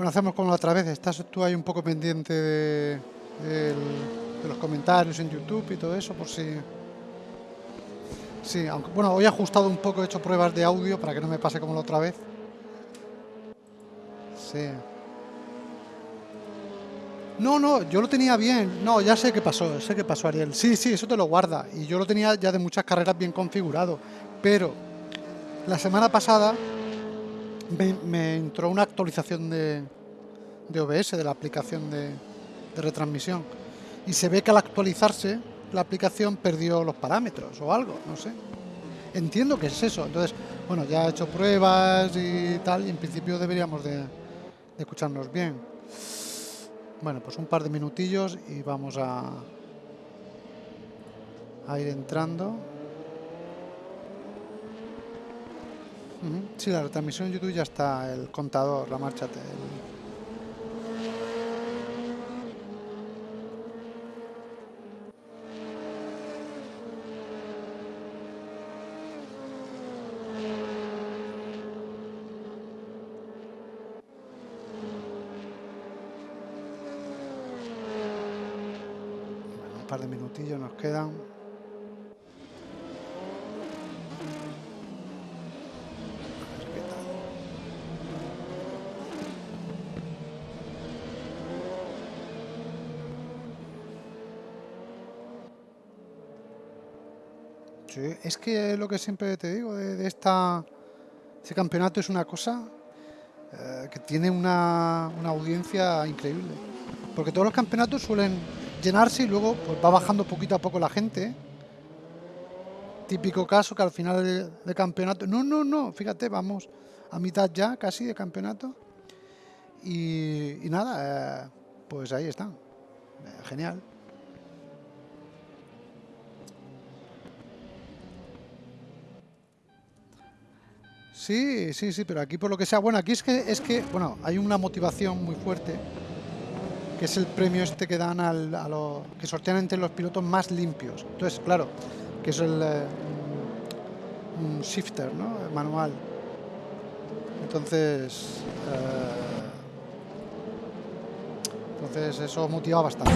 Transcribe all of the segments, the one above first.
Bueno, hacemos como la otra vez. Estás tú ahí un poco pendiente de, los comentarios en YouTube y todo eso, por si... Sí, aunque bueno, hoy he ajustado un poco, he hecho pruebas de audio para que no me pase como la otra vez. Sí. No, no, yo lo tenía bien. No, ya sé qué pasó, sé qué pasó, Ariel. Sí, sí, eso te lo guarda. Y yo lo tenía ya de muchas carreras bien configurado. Pero la semana pasada me, entró una actualización de, de OBS, de la aplicación de, de retransmisión. Y se ve que al actualizarse la aplicación perdió los parámetros o algo, no sé. Entiendo que es eso. Entonces, bueno, ya he hecho pruebas y tal, y en principio deberíamos de, de escucharnos bien. Bueno, pues un par de minutillos y vamos a, a ir entrando. Sí, la retransmisión en YouTube ya está, el contador, la marcha. te- el- par de minutillos nos quedan. Es que lo que siempre te digo de, este campeonato es una cosa eh, que tiene una, una audiencia increíble. Porque todos los campeonatos suelen llenarse y luego pues, va bajando poquito a poco la gente. Típico caso que al final de, de campeonato. No, no, no, fíjate, vamos a mitad ya casi de campeonato. Y, y nada, eh, pues ahí están. Eh, genial. Sí, sí, sí, pero aquí por lo que sea, bueno, aquí es que es que, bueno, hay una motivación muy fuerte, que es el premio este que dan al, a lo que sortean entre los pilotos más limpios. Entonces, claro, que es el eh, shifter, ¿no? Manual. Entonces, eh, entonces eso motiva bastante.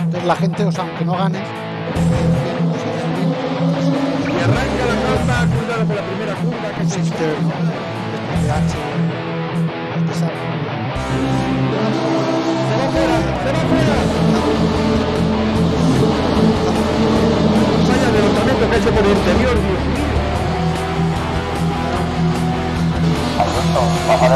Entonces la gente, o sea, aunque no ganes, ¿no? De este se va fuera, se va. Vaya adelantamiento que ha hecho por el interior, Dios mío. Bajar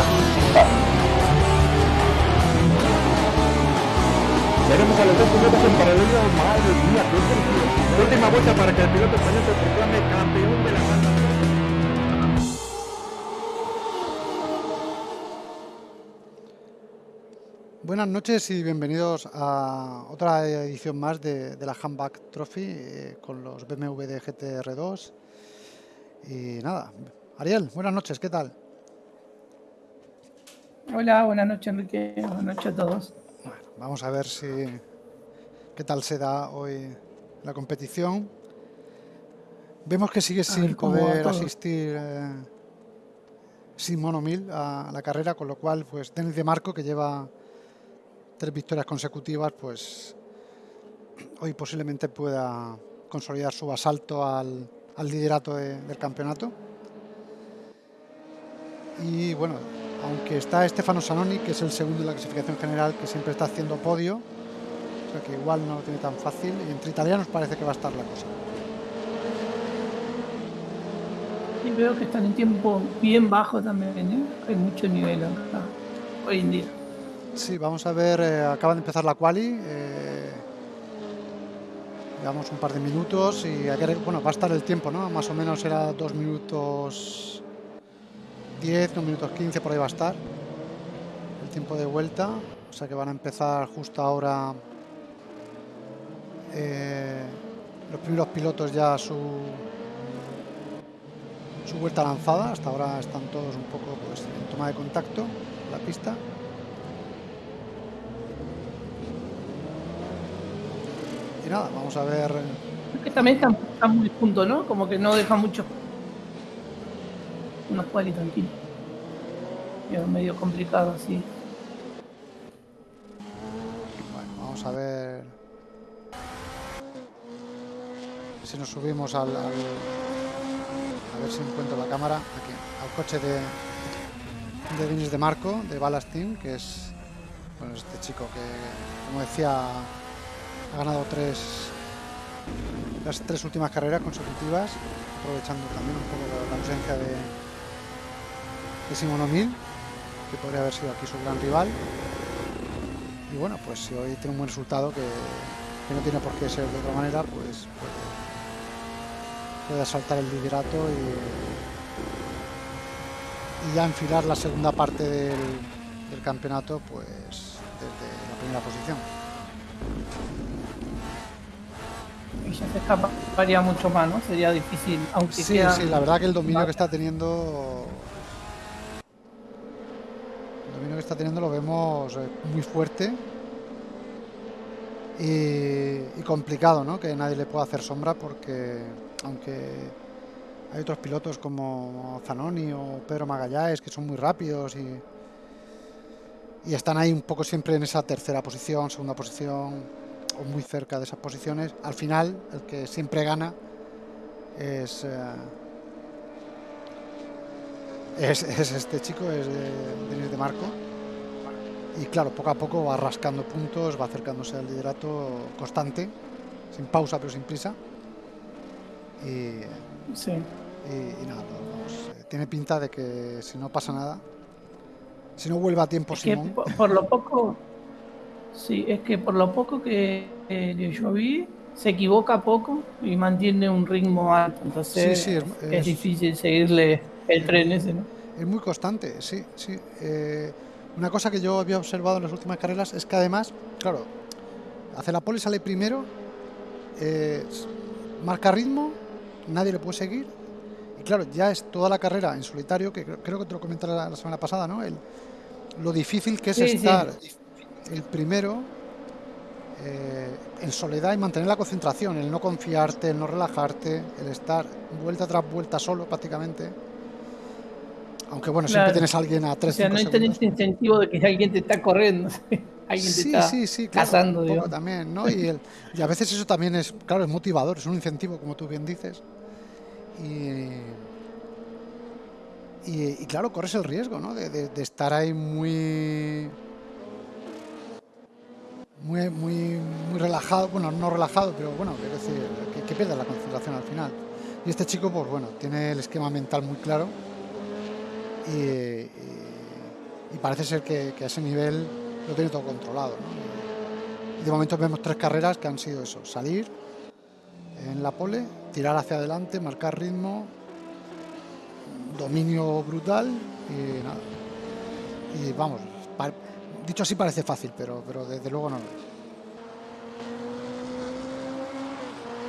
a los dos pilotos en paralelo. Madre mía, qué. Última vuelta para que el piloto español se proclame campeón de la carrera. Buenas noches y bienvenidos a otra edición más de, de la Handback Trophy eh, con los BMW de GTR2. Y nada, Ariel, buenas noches, ¿qué tal? Hola, buenas noches Enrique, buenas noches a todos. Bueno, vamos a ver si qué tal se da hoy la competición. Vemos que sigue sin poder asistir eh, Simón O'Mill a la carrera, con lo cual, pues Denis de Marco, que lleva tres victorias consecutivas, pues hoy posiblemente pueda consolidar su asalto al, al liderato de- del campeonato. Y bueno, aunque está Stefano Sanoni, que es el segundo en la clasificación general, que siempre está haciendo podio, o sea que igual no lo tiene tan fácil, y entre italianos parece que va a estar la cosa. Y veo que están en tiempo bien bajo también, ¿eh? Hay mucho nivel acá, hoy en día. Sí, vamos a ver, eh, acaba de empezar la quali, eh, llevamos un par de minutos y bueno, va a estar el tiempo, ¿no? Más o menos era 2 minutos 10, 2 minutos 15, por ahí va a estar el tiempo de vuelta, o sea que van a empezar justo ahora eh, los primeros pilotos ya su su vuelta lanzada, hasta ahora están todos un poco pues, en toma de contacto la pista. Y nada, vamos a ver. Creo que también están, están muy juntos, ¿no? Como que no dejan mucho. Unos cuales tranquilos. Es medio complicado, sí. Bueno, vamos a ver si nos subimos al, al- a ver si encuentro la cámara aquí al coche de de Denis de Marco de Ballas Team que es bueno este chico que como decía ha ganado tres las tres últimas carreras consecutivas aprovechando también un poco la ausencia de de Simon que podría haber sido aquí su gran rival y bueno, pues si hoy tiene un buen resultado que, que no tiene por qué ser de otra manera, pues puede, puede asaltar el liderato y, y ya enfilar la segunda parte del, del campeonato pues desde la primera posición. Se escaparía mucho más, ¿no? Sería difícil, aunque Sí, sí, la verdad que el dominio que está teniendo el dominio que está teniendo lo vemos eh, muy fuerte y, y complicado, ¿no? Que nadie le pueda hacer sombra porque aunque hay otros pilotos como Zanoni o Pedro Magallanes que son muy rápidos y, y están ahí un poco siempre en esa tercera posición, segunda posición o muy cerca de esas posiciones, al final el que siempre gana es, eh, es, es este chico, es de, Denis de Marco. Y claro, poco a poco va rascando puntos, va acercándose al liderato constante, sin pausa pero sin prisa. Y, Sí. y- y nada, vamos, eh, tiene pinta de que si no pasa nada, si no vuelve a tiempo Es Simón, por lo poco, sí, es que por lo poco que eh, yo vi, se equivoca poco y mantiene un ritmo alto. Entonces Sí, sí, es- es, es- difícil seguirle el tren ese, ¿no? Es muy constante, sí, sí. Eh, una cosa que yo había observado en las últimas carreras es que además, claro, hace la pole, sale primero, eh, marca ritmo, nadie le puede seguir. Y claro, ya es toda la carrera en solitario, que creo, creo que te lo comenté la, la semana pasada, ¿no? El- lo difícil que es sí. estar el primero eh, en soledad y mantener la concentración, el no confiarte, el no relajarte, el estar vuelta tras vuelta solo prácticamente. Aunque bueno, siempre Claro. tienes a alguien a O 3 sea, no ese incentivo de que alguien te está corriendo, alguien te Sí, está sí, sí, claro, cazando, un poco también, ¿no? Y, el- y a veces eso también es, claro, es motivador, es un incentivo, como tú bien dices. Y, y, y claro, corres el riesgo, ¿no? De, de- de estar ahí muy, muy, muy, muy relajado, bueno, no relajado, pero bueno, quiero decir, que, pierdas la concentración al final. Y este chico, pues bueno, tiene el esquema mental muy claro y, parece ser que, a ese nivel lo tiene todo controlado. de momento vemos tres carreras que han sido eso, salir en la pole, tirar hacia adelante, marcar ritmo, dominio brutal y nada. Y vamos, dicho así parece fácil, pero, pero desde luego no lo es.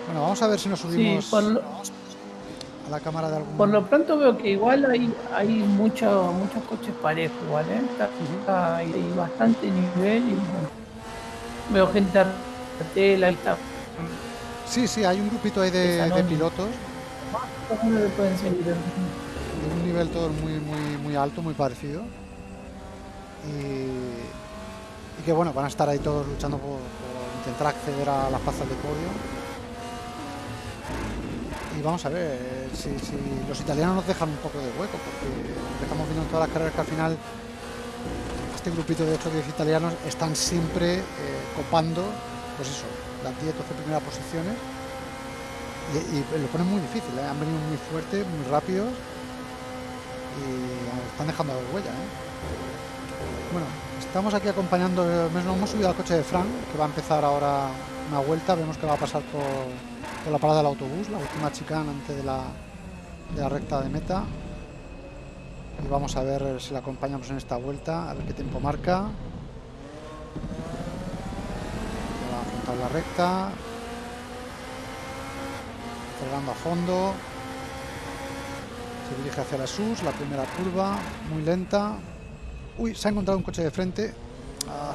Bueno, vamos a ver si nos Sí, subimos por lo, a la cámara de algún... por lo pronto veo que igual hay, hay mucho- muchos coches parejos, igual, ¿eh? Está- está- hay, bastante nivel y bueno, veo gente a tela y está. Sí, sí, hay un grupito ahí de, de pilotos de un nivel todo muy, muy, muy alto, muy parecido. Y, que bueno, van a estar ahí todos luchando por, intentar acceder a las plazas de podio. Y vamos a ver si, los italianos nos dejan un poco de hueco, porque estamos viendo en todas las carreras que al final este grupito de 8 o 10 italianos están siempre eh, copando, pues eso, las 10 12 primeras posiciones. Y, y lo ponen muy difícil, ¿eh? han venido muy fuertes, muy rápidos y están dejando huella. ¿eh? Bueno, estamos aquí acompañando, eh, hemos subido al coche de Frank, que va a empezar ahora una vuelta, vemos que va a pasar por, la parada del autobús, la última chicana antes de la, de la recta de meta. Y vamos a ver si la acompañamos en esta vuelta, a ver qué tiempo marca. Va a afrontar la recta, acelerando a fondo. Se dirige hacia la SUS, la primera curva, muy lenta. Uy, se ha encontrado un coche de frente. Ah.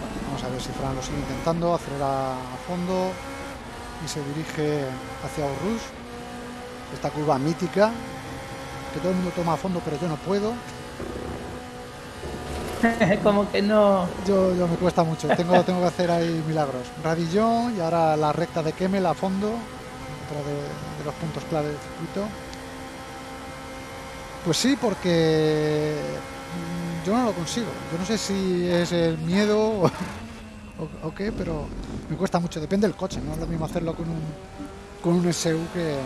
Bueno, vamos a ver si Fran lo sigue intentando, acelera a fondo y se dirige hacia Urrus. Esta curva mítica, que todo el mundo toma a fondo, pero yo no puedo. como que no. Yo, yo me cuesta mucho, tengo, tengo que hacer ahí milagros. Radillón y ahora la recta de Kemmel a fondo, otra de, de los puntos clave del circuito. Pues sí, porque yo no lo consigo. Yo no sé si es el miedo o, o- o qué, pero me cuesta mucho. Depende del coche, no es lo mismo hacerlo con un, con un SU que,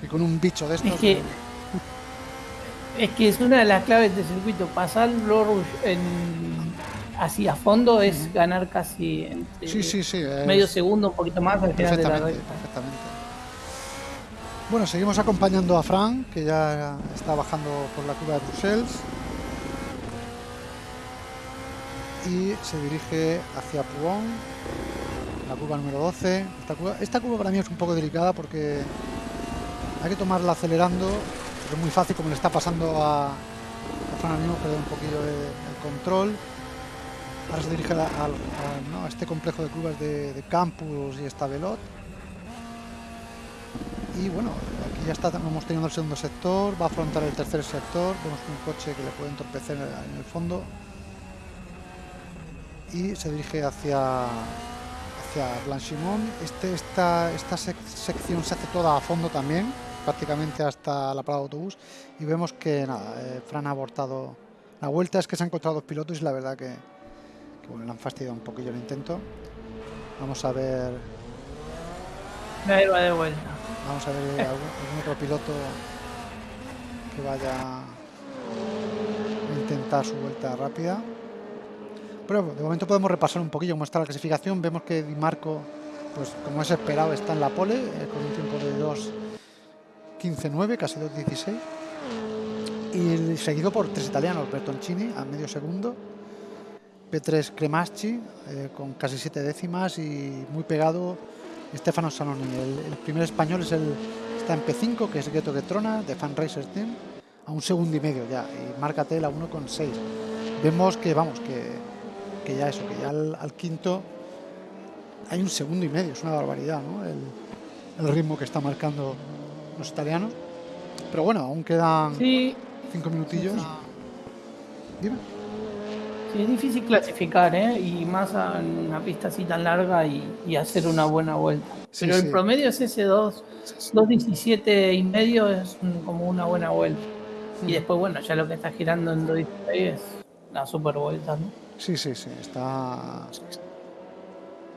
que con un bicho de estos. Es que, es que es una de las claves del circuito. Pasar Blue en, así a fondo es ganar casi entre Sí, sí, sí. es- medio segundo, un poquito más al final de la recta. perfectamente. Bueno, seguimos acompañando a Fran, que ya está bajando por la curva de Bruselas. Y se dirige hacia Puón, la curva número 12. Esta curva, esta curva para mí es un poco delicada porque hay que tomarla acelerando. pero Es muy fácil, como le está pasando a, a Fran perder un poquillo de- el control. Ahora se dirige a, este complejo de curvas de, de Campus y Estavelot. Y bueno, aquí ya está, vamos teniendo el segundo sector, va a afrontar el tercer sector, vemos un coche que le puede entorpecer en el fondo. Y se dirige hacia, hacia Blanchimont. Este, esta, esta sec- sección se hace toda a fondo también, prácticamente hasta la parada de autobús. Y vemos que nada, eh, Fran ha abortado la vuelta, es que se han encontrado dos pilotos y la verdad que, que bueno, le han fastidiado un poquillo el intento. Vamos a ver Ahí va de vuelta. Vamos a ver algún, algún otro piloto que vaya a intentar su vuelta rápida. De momento podemos repasar un poquillo cómo está la clasificación. Vemos que Di Marco, pues como es esperado, está en la pole eh, con un tiempo de 2.15.9, casi 2.16. Y seguido por tres italianos, Bertoncini a medio segundo, P3 Cremaschi eh, con casi siete décimas y muy pegado Stefano Sanoni. El, el primer español es el, está en P5, que es Ghetto Getrona, de Fan Racer Team, a un segundo y medio ya, y marca Tel a 1,6. Vemos que, vamos, que, que ya eso, que ya al, al quinto hay un segundo y medio, es una barbaridad, ¿no? El, el ritmo que está marcando los italianos. Pero bueno, aún quedan Sí, cinco minutillos. Dime. sí, es difícil clasificar, ¿eh? Y más en una pista así tan larga y, y hacer una buena vuelta. Sí, Pero el promedio es ese 2, 2.17 y medio, es como una buena vuelta. Y después, bueno, ya lo que está girando en 2.16 es la super vuelta, ¿no? Sí, sí, sí, está.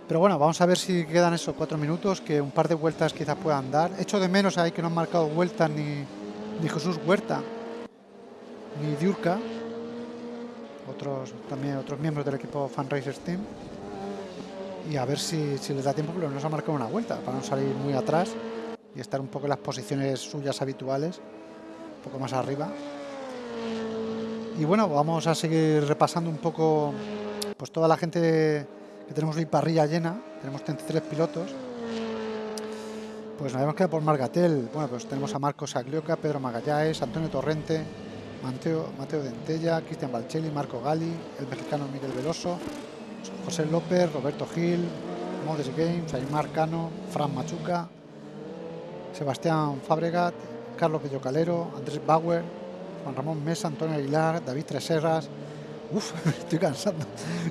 Pero bueno, vamos a ver si quedan esos cuatro minutos, que un par de vueltas quizás puedan dar. Echo de menos ahí que no han marcado vueltas ni, Jesús Huerta, ni Diurca, otros también otros miembros del equipo Fan Racers Team. Y a ver si, si les da tiempo, pero no se ha marcado una vuelta, para no salir muy atrás y estar un poco en las posiciones suyas habituales, un poco más arriba. Y bueno, vamos a seguir repasando un poco pues toda la gente que tenemos hoy parrilla llena, tenemos 33 pilotos. Pues nos hemos quedado por Margatel. Bueno, pues tenemos a Marcos Aglioca, Pedro Magallanes, Antonio Torrente, Mateo, Mateo Dentella, Cristian Balcelli, Marco Gali, el mexicano Miguel Veloso, José López, Roberto Gil, Modes Games, Aymar Cano, Fran Machuca, Sebastián Fabregat, Carlos Bellocalero, Andrés Bauer, Juan Ramón Mesa, Antonio Aguilar, David Treserras, Uf, estoy cansando.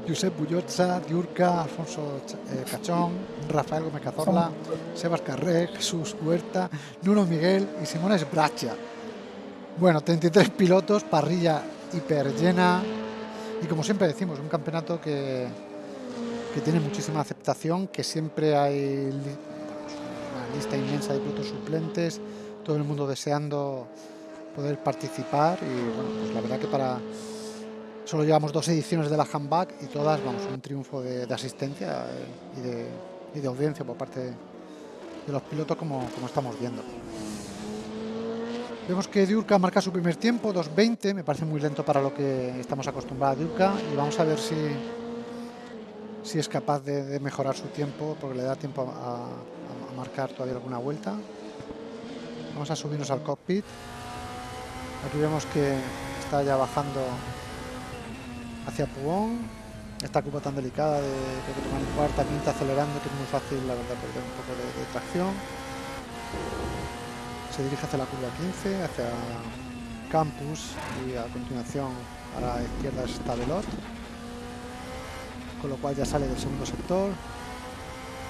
Josep Bullotza, Diurca, Alfonso eh, Cachón, Rafael Gómez Cazorla, Sebas Carré, Jesús Huerta, Nuno Miguel y Simón Esbracha. Bueno, 33 pilotos, parrilla hiper llena y como siempre decimos, un campeonato que, que tiene muchísima aceptación, que siempre hay una lista inmensa de pilotos suplentes, todo el mundo deseando poder participar y bueno, pues la verdad que para Solo llevamos dos ediciones de la handback y todas, vamos, un triunfo de, asistencia eh, y de, audiencia por parte de los pilotos como, como estamos viendo. Vemos que Diurca marca su primer tiempo, 2.20, me parece muy lento para lo que estamos acostumbrados a Diurca y vamos a ver si, si es capaz de, mejorar su tiempo porque le da tiempo a marcar todavía alguna vuelta. Vamos a subirnos al cockpit. Aquí vemos que está ya bajando hacia Pugón. Esta curva tan delicada de que tomar en cuarta, quinta, acelerando, que es muy fácil, la verdad, perder un poco de, tracción. Se dirige hacia la curva 15, hacia Campus y a continuación a la izquierda está Velot, con lo cual ya sale del segundo sector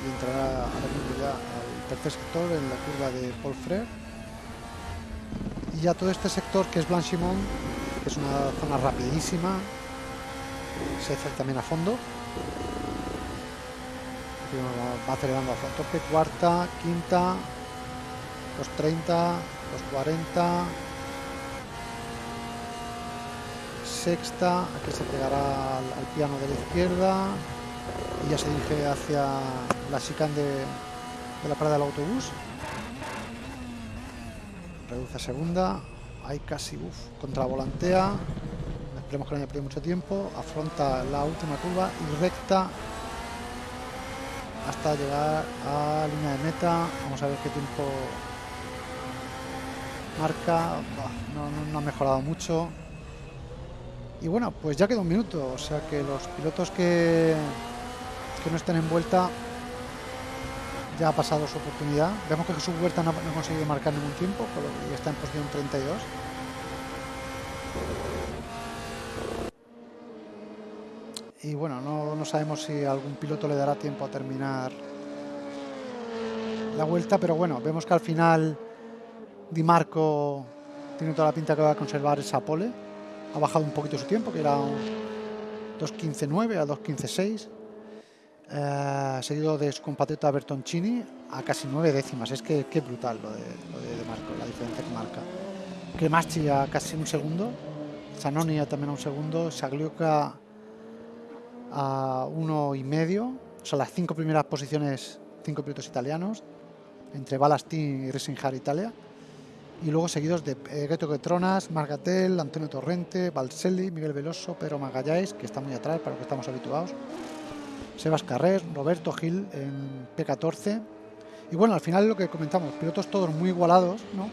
y entrará al tercer sector en la curva de Paul Frere. Y ya todo este sector que es Blanchimont, que es una zona rapidísima, se hace también a fondo. Va acelerando a tope, cuarta, quinta, los 30, los 40, sexta, aquí se pegará al, al piano de la izquierda y ya se dirige hacia la chicane de la parada del autobús. Reduce segunda, hay casi uf, contravolantea, esperemos que no haya perdido mucho tiempo, afronta la última curva y recta hasta llegar a línea de meta. Vamos a ver qué tiempo marca. No, ha mejorado mucho. Y bueno, pues ya queda un minuto. O sea que los pilotos que, que no estén en vuelta ya ha pasado su oportunidad. Vemos que Jesús Huerta no, ha- conseguido marcar ningún tiempo ya está en posición 32. Y bueno, no, no sabemos si algún piloto le dará tiempo a terminar la vuelta, pero bueno, vemos que al final Di Marco tiene toda la pinta que va a conservar esa pole. Ha bajado un poquito su tiempo, que era un 2.15.9 a 2.15.6. Eh, seguido de su compatriota Bertoncini a casi 9 décimas. Es que qué brutal lo de, lo de Di Marco, la diferencia que marca. Cremaschi a casi un segundo. Zanoni a también a un segundo. Sagliuca a uno y medio. O sea, las cinco primeras posiciones, cinco pilotos italianos, entre Balastin y Resinjar Italia. Y luego seguidos de eh, Geto Getronas, Margatel, Antonio Torrente, Valselli, Miguel Veloso, Pedro Magalláis, que está muy atrás para lo que estamos habituados. Sebas Carrer, Roberto Gil en P14. Y bueno, al final lo que comentamos, pilotos todos muy igualados, ¿no?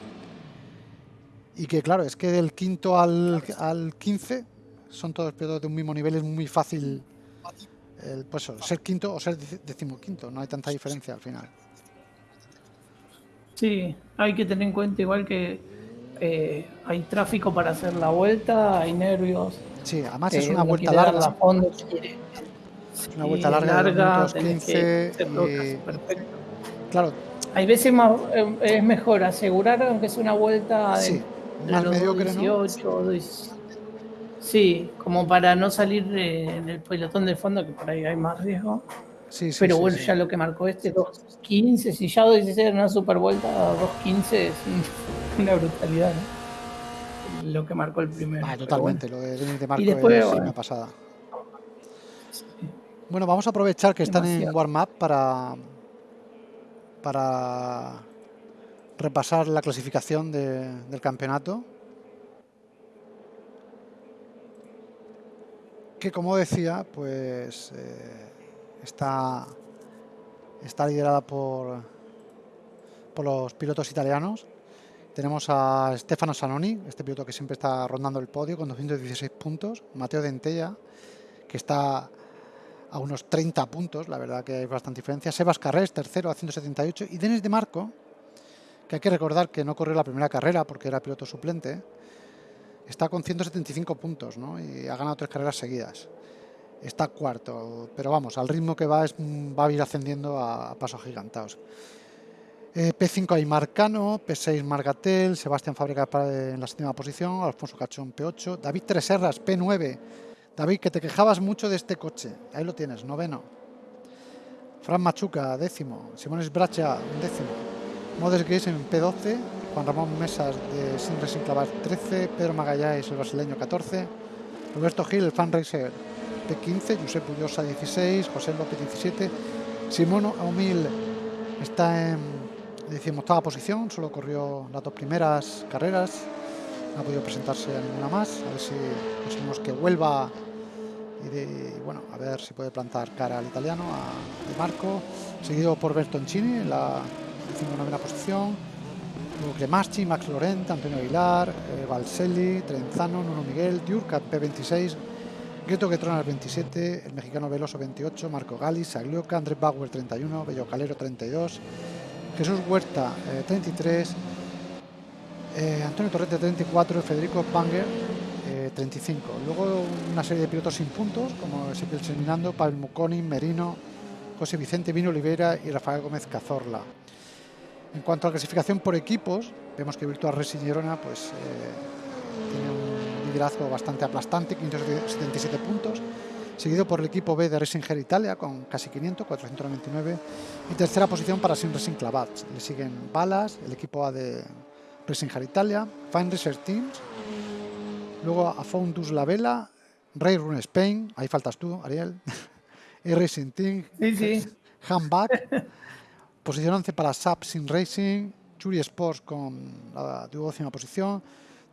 Y que claro, es que del quinto al, al 15 son todos pilotos de un mismo nivel, es muy fácil el, pues ser quinto o ser dec- decimoquinto, no hay tanta diferencia al final. Sí, hay que tener en cuenta igual que eh, hay tráfico para hacer la vuelta, hay nervios. Sí, además es eh, una vuelta larga, fondo, quiere- una sí, vuelta larga, de tenés que 15 hacer todo casi y perfecto. claro, Hay veces más, eh, es mejor asegurar aunque sea una vuelta de, Sí, de más los mediocre, ¿no? 18, 10. Sí, como para no salir del pelotón del fondo, que por ahí hay más riesgo. sí, sí, Pero bueno, ya lo que marcó este 2.15, si ya 2.16 era una super vuelta, 2.15 es un- una brutalidad, ¿no? Lo que marcó el primero. Ah, totalmente, lo de de Marco después, es bueno. una pasada. Bueno, vamos a aprovechar que están en warm-up para, para repasar la clasificación de- del campeonato. Que como decía, pues eh, está, está liderada por, por los pilotos italianos. Tenemos a Stefano Sanoni, este piloto que siempre está rondando el podio con 216 puntos. Mateo Dentella, que está a unos 30 puntos, la verdad que hay bastante diferencia. Sebas Carrés, tercero a 178. Y Denis de Marco, que hay que recordar que no corrió la primera carrera porque era piloto suplente, está con 175 puntos ¿no? y ha ganado tres carreras seguidas. Está cuarto, pero vamos, al ritmo que va es, va a ir ascendiendo a, pasos gigantados. Eh, P5 hay Marcano, P6 Margatel, Sebastián Fábrica en la séptima posición, Alfonso Cachón P8, David Treserras P9. David, que te quejabas mucho de este coche, ahí lo tienes, noveno. Fran Machuca, décimo. Simón Bracha, décimo. Modes Gays en P12. Juan Ramón Mesas de Sin Racing Clavar 13. Pedro Magalláes, el brasileño 14. Roberto Gil, el fan racer P15. Josep Ullosa 16. José López 17. Simón Aumil está en decimoctava posición. Solo corrió las dos primeras carreras. No ha podido presentarse a ninguna más. A ver si conseguimos que vuelva y, de- bueno, a ver si puede plantar cara al italiano, a De Marco, seguido por Bertoncini en la 19 posición, luego Cremaschi, Max Lorent, Antonio Aguilar, eh, Valselli, Trenzano, Nuno Miguel, Diurcat P26, Gueto Getronas 27, el mexicano Veloso 28, Marco Gali, Saglioca, Andrés Bauer 31, Bello Calero 32, Jesús Huerta eh, 33, eh, Antonio Torrente 34, Federico Banger eh, 35. Luego una serie de pilotos sin puntos, como Ezequiel Seminando, Pablo Muconi, Merino, José Vicente Vino Oliveira y Rafael Gómez Cazorla. En cuanto a la clasificación por equipos, vemos que Virtual Racing Girona pues, eh, tiene un liderazgo bastante aplastante, 577 puntos, seguido por el equipo B de Racing Ger Italia con casi 500, 499, y tercera posición para Sim Racing Clavats. Le siguen Balas, el equipo A de Racing Ger Italia, Fine Research Teams, luego a Foundus La Vela, Ray Run Spain, ahí faltas tú, Ariel, E-Racing Team, Sí, sí. Handback, posición 11 para SAP Sim Racing, Churi Sports con la duodécima posición,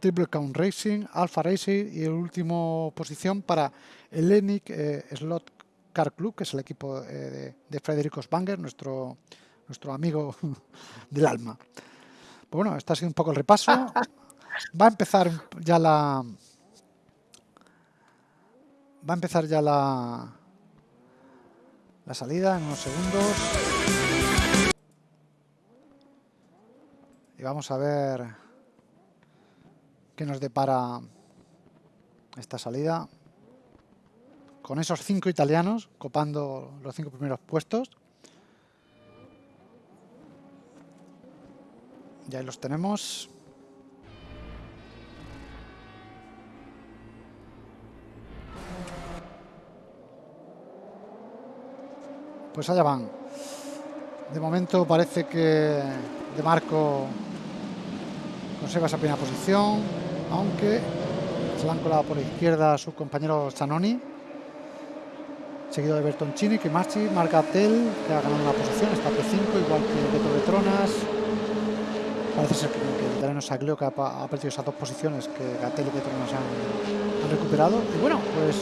Triple Count Racing, Alpha Racing y el último posición para Hellenic eh, Slot Car Club, que es el equipo eh, de, de Federico Spanger, nuestro, nuestro amigo del alma. Bueno, este ha sido un poco el repaso. Va a empezar ya la. Va a empezar ya la. La salida en unos segundos. Y vamos a ver qué nos depara esta salida. Con esos cinco italianos copando los cinco primeros puestos. Y ahí los tenemos. Pues allá van. De momento parece que De Marco conserva esa primera posición, aunque se la han colado por la izquierda a su compañero Zanoni, seguido de Bertoncini, que Marchi, marca Tel, que ha ganado una posición, está P5, igual que Beto Betronas. Parece ser que, el italiano Saglio que ha, ha perdido esas dos posiciones que Gatel y Betronas han, han recuperado. Y bueno, pues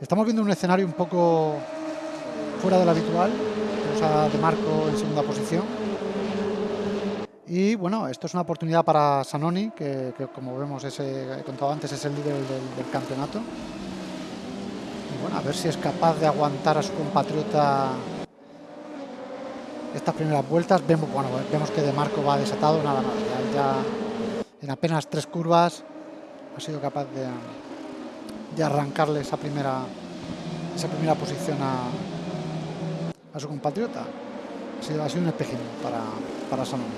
estamos viendo un escenario un poco fuera de lo habitual. Tenemos a De Marco en segunda posición. Y bueno, esto es una oportunidad para Sanoni, que, como vemos, ese, he contado antes, es el líder del, del campeonato. Y bueno, a ver si es capaz de aguantar a su compatriota estas primeras vueltas. Vemos, bueno, vemos que De Marco va desatado, nada, nada. Ya, en apenas tres curvas ha sido capaz de, de arrancarle esa primera, esa primera posición a, a su compatriota. Ha sido, ha sido un espejismo para, para Sanoni.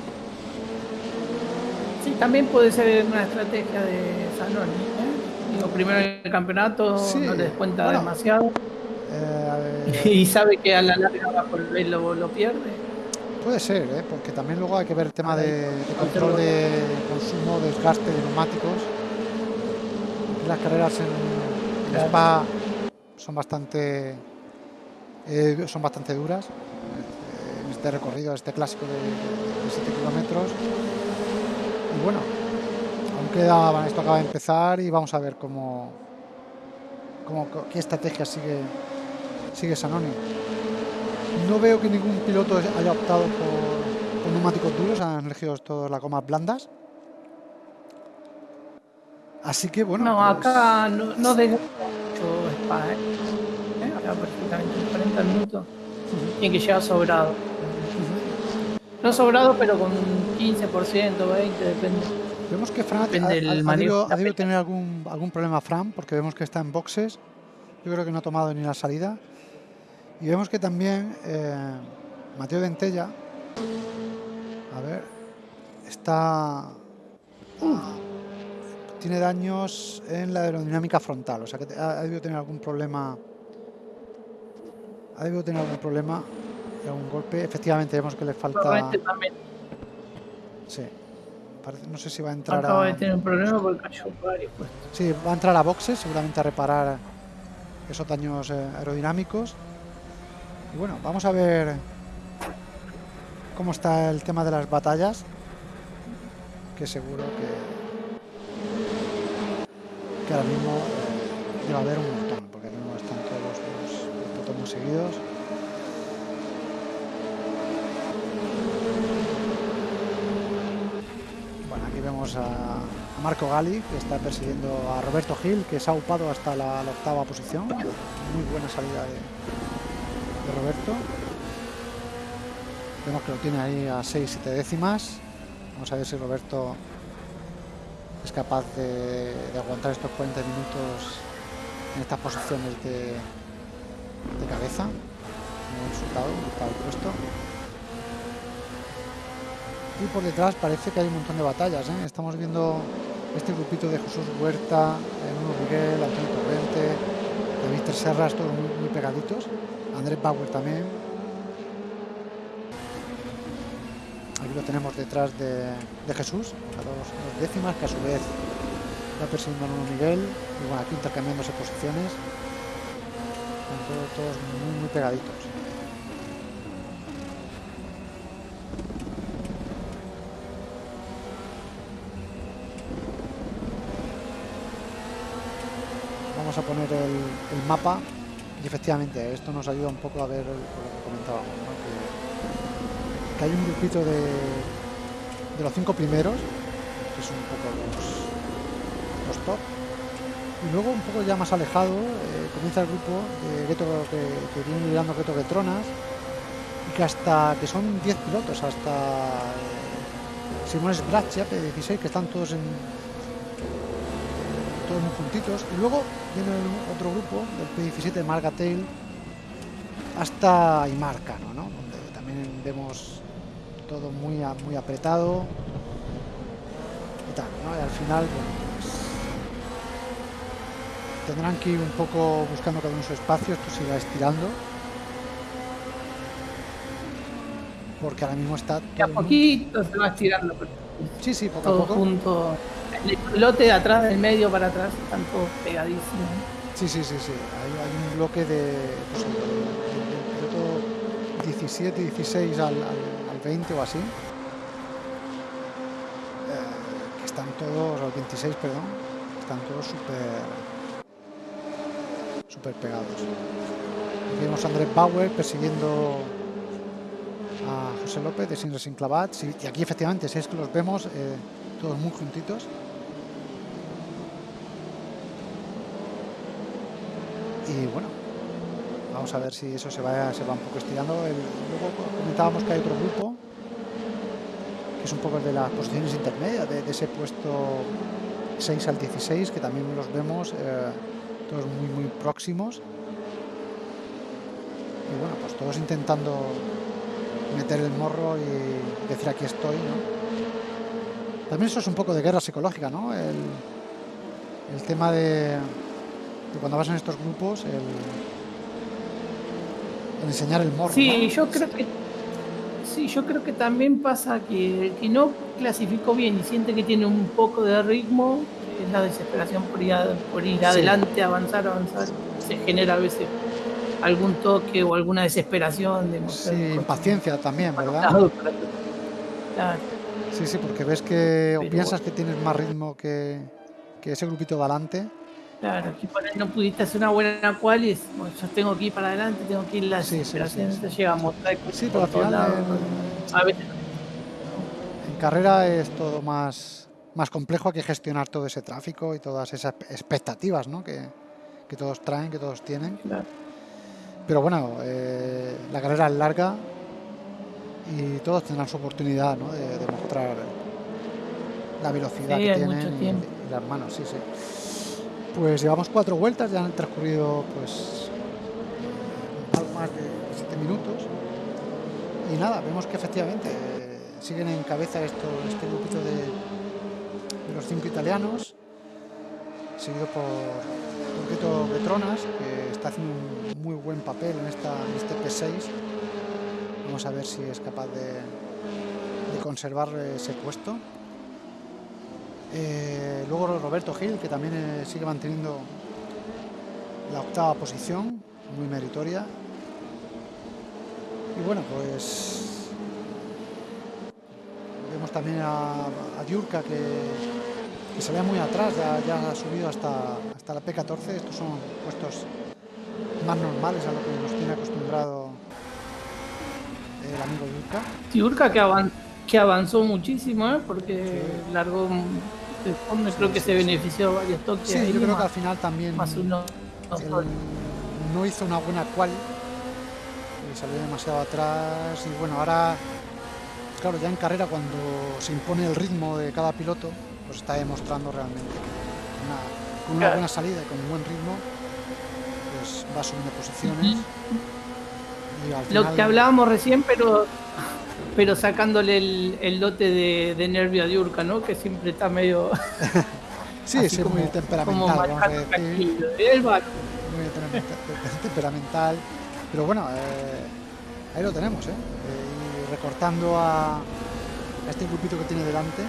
Sí, también puede ser una estrategia de Zanoni. ¿eh? Digo, primero en el campeonato, Sí, no le descuenta bueno. demasiado Eh, a y sabe que a la larga bajo el velo lo pierde. Puede ser, ¿eh? porque también luego hay que ver el tema de, de control de consumo, desgaste de neumáticos. Las carreras en, en. Spa son bastante eh, son bastante duras. eh, En este recorrido, este clásico de, de 7 kilómetros. Y bueno, aún queda, esto acaba de empezar y vamos a ver cómo, cómo qué estrategia sigue sigue Sanoni. No veo que ningún piloto haya optado por, por neumáticos duros, han elegido todas las gomas blandas. Así que bueno. No, pues, acá no, no desgasta mucho Spa, ¿eh? ¿Eh? Acá perfectamente, en 40 minutos. Tiene que llegar sobrado. No sobrado, pero con 15%, 20%, depende. Vemos que Fran ha, ha- ha- debido, ha debido tener algún, algún problema Fran, porque vemos que está en boxes. Yo creo que no ha tomado ni la salida. Y vemos que también eh, Mateo Dentella, a ver, está. tiene daños en la aerodinámica frontal, o sea que ha, ha debido tener algún problema. Ha debido tener algún problema algún golpe. Efectivamente, vemos que le falta. Sí. No sé si va a entrar acaba a. de tener un problema porque cayó varios puestos. Sí, va a entrar a boxes, seguramente a reparar esos daños eh, aerodinámicos. Y bueno, vamos a ver cómo está el tema de las batallas. Que seguro que, ahora mismo debe haber un montón, porque ahora mismo están todos los, los seguidos. Bueno, aquí vemos a a Marco Gali, que está persiguiendo a Roberto Gil, que se ha upado hasta la, la octava posición. Muy buena salida de, Roberto. Vemos que lo tiene ahí a 6-7 décimas. Vamos a ver si Roberto es capaz de, aguantar estos 40 minutos en estas posiciones de, cabeza. Muy resultado, puesto. Y por detrás parece que hay un montón de batallas. ¿eh? Estamos viendo este grupito de Jesús Huerta, Nuno Miguel, Antonio Torrente, David Serras, todos muy, muy pegaditos. Andrés Bauer también. Aquí lo tenemos detrás de, Jesús, a dos, décimas, que a su vez va persiguiendo a Nuno Miguel. Y bueno, aquí intercambiándose posiciones. Todos, todos muy, muy pegaditos. Vamos a poner el mapa y efectivamente esto nos ayuda un poco a ver lo que comentábamos, que, hay un grupito de, de los cinco primeros, que son un poco los, los top, y luego un poco ya más alejado eh, comienza el grupo de Gueto que, que viene liderando Gueto Getronas y que hasta que son 10 pilotos hasta Simones Bratcha P16 que están todos en muy juntitos y luego viene otro grupo del P17 Margatail hasta Imarcano ¿no? donde también vemos todo muy, a- muy apretado y tal ¿no? y al final bueno, pues, tendrán que ir un poco buscando cada uno su espacio esto se irá estirando porque ahora mismo está a todo mundo- poquito se va estirando. Sí sí poco a Todo poco junto. El pilote de atrás, del medio para atrás, están todos pegadísimos. Sí, sí, sí, sí. Hay, hay un bloque de, pues, el- del piloto 17, 16 al, al, al 20 o así. Eh, que están todos, al 26, perdón, están todos súper súper pegados. Vemos a Andrés Bauer persiguiendo a José López de Sin Racing Clavats. Y, aquí efectivamente, si es que los vemos eh, todos muy juntitos. Y bueno, vamos a ver si eso se va, se va un poco estirando. Luego comentábamos que hay otro grupo, que es un poco el de las posiciones intermedias, de, de ese puesto 6 al 16, que también los vemos eh, todos muy, muy próximos. Y bueno, pues todos intentando meter el morro y decir aquí estoy, ¿no? También eso es un poco de guerra psicológica, ¿no? El, el tema de, de cuando vas en estos grupos, el, el enseñar el morro. Sí, ¿no? yo creo que sí, yo creo que también pasa que el que no clasificó bien y siente que tiene un poco de ritmo, es la desesperación por ir, a- por ir Sí. adelante, avanzar, avanzar, se genera a veces algún toque o alguna desesperación de Sí, impaciencia también, ¿verdad? Claro, Sí, sí, porque ves que o Pero piensas que tienes más ritmo que, que ese grupito de adelante. claro, que por ahí no pudiste hacer una buena cual y bueno, yo tengo que ir para adelante, tengo que ir la Sí, sí, sí, sí. te llega a mostrar el coche Sí, pero al final en- A veces En carrera es todo más, más complejo, hay que gestionar todo ese tráfico y todas esas expectativas ¿no? que, que todos traen, que todos tienen. claro. Pero bueno, eh, la carrera es larga y todos tendrán su oportunidad ¿no? de, de mostrar la velocidad Sí, que tienen y, las manos, sí, sí. Pues llevamos cuatro vueltas, ya han transcurrido pues algo más de siete minutos. Y nada, vemos que efectivamente eh, siguen en cabeza esto, este grupito de, de los cinco italianos, seguido por Turqueto Petronas, que está haciendo un muy buen papel en, esta, en este P6. Vamos a ver si es capaz de, conservar ese puesto. Eh, luego Roberto Gil, que también eh, sigue manteniendo la octava posición, muy meritoria. Y bueno, pues vemos también a, a Diurka que, que se ve muy atrás, ya, ya ha subido hasta, hasta la P14. Estos son puestos más normales a lo que nos tiene acostumbrado el amigo Diurka. Tiurka que, avan- que avanzó muchísimo, ¿eh? porque largó un- de fondo creo que se benefició varios toques. Sí, yo creo que al final también más uno. no hizo una buena cual y salió demasiado atrás y bueno ahora claro ya en carrera cuando se impone el ritmo de cada piloto pues está demostrando realmente que con una, con una buena salida y con un buen ritmo, pues va subiendo posiciones. Y al Lo que hablábamos recién, pero pero sacándole el, el lote de, de nervio a Diurka, ¿no? Que siempre está medio Sí, sí, muy temperamental, vamos a decir. muy temperamental- temperamental. Pero bueno, eh, ahí lo tenemos, ¿eh? Eh, Y recortando a, a este grupito que tiene delante.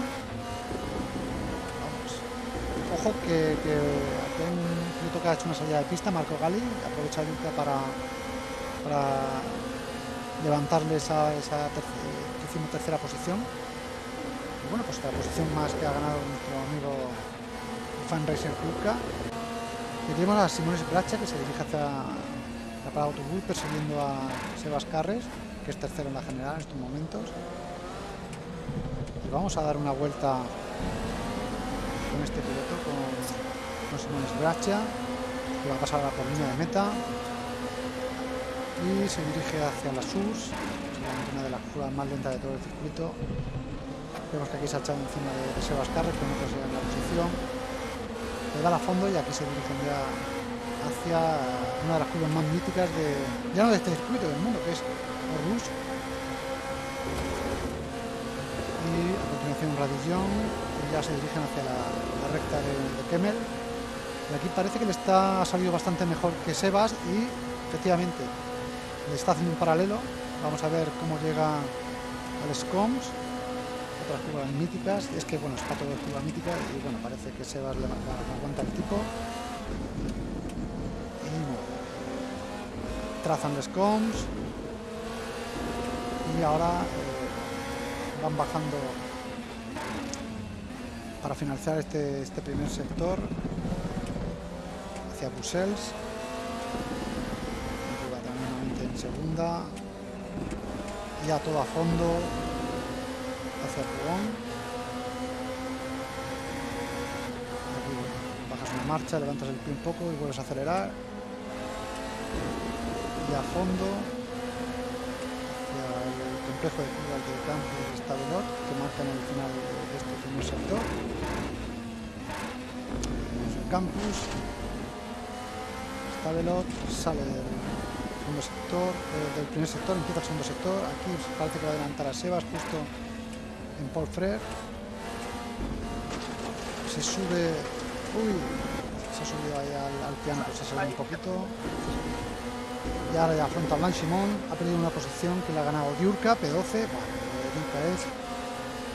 Ojo que, que hay un piloto que ha hecho una salida de pista, Marco Gali, aprovecha para, para levantarle esa, esa terc- tercera posición. Bueno, pues la posición más que ha ganado nuestro amigo Fan Racer Kuka. Y tenemos a Simones Bracha que se dirige hacia la parada autobús persiguiendo a Sebas Carres, que es tercero en la general en estos momentos. Y vamos a dar una vuelta con este piloto, con, con Simones Bracha, que va a pasar a la por línea de meta. Y se dirige hacia la SUS, una de las curvas más lentas de todo el circuito. Vemos que aquí se ha echado encima de, Sebas Carres, que no consigue la posición le da a fondo y aquí se dirigen ya hacia una de las curvas más míticas de ya no de este circuito del mundo que es Orlus y a continuación Radillon y ya se dirigen hacia la, recta de, de Kemmel y aquí parece que le está ha salido bastante mejor que Sebas y efectivamente le está haciendo un paralelo vamos a ver cómo llega al Scoms otras curvas míticas. Es que, bueno, está todo curva mítica y, bueno, parece que Sebas le, aguanta el tipo. Y trazan los coms. Y ahora eh, van bajando para finalizar este, este primer sector hacia Bruselas. En segunda. Ya todo a fondo hacia Pugón. Bajas una marcha, levantas el pie un poco y vuelves a acelerar. Y a fondo hacia el complejo de curvas de campus de Stavelot que marcan el final primer sector. Tenemos el campus. Stavelot sale del segundo sector, eh, del primer sector, empieza el segundo sector. Aquí parece que va a adelantar a Sebas justo en Paul Frere. Se sube. Uy, se ha subido ahí al, al piano, pues se subido un poquito. Y ahora ya afronta Blanchimón. Ha perdido una posición que le ha ganado Diurka, P12. Bueno, Diurka es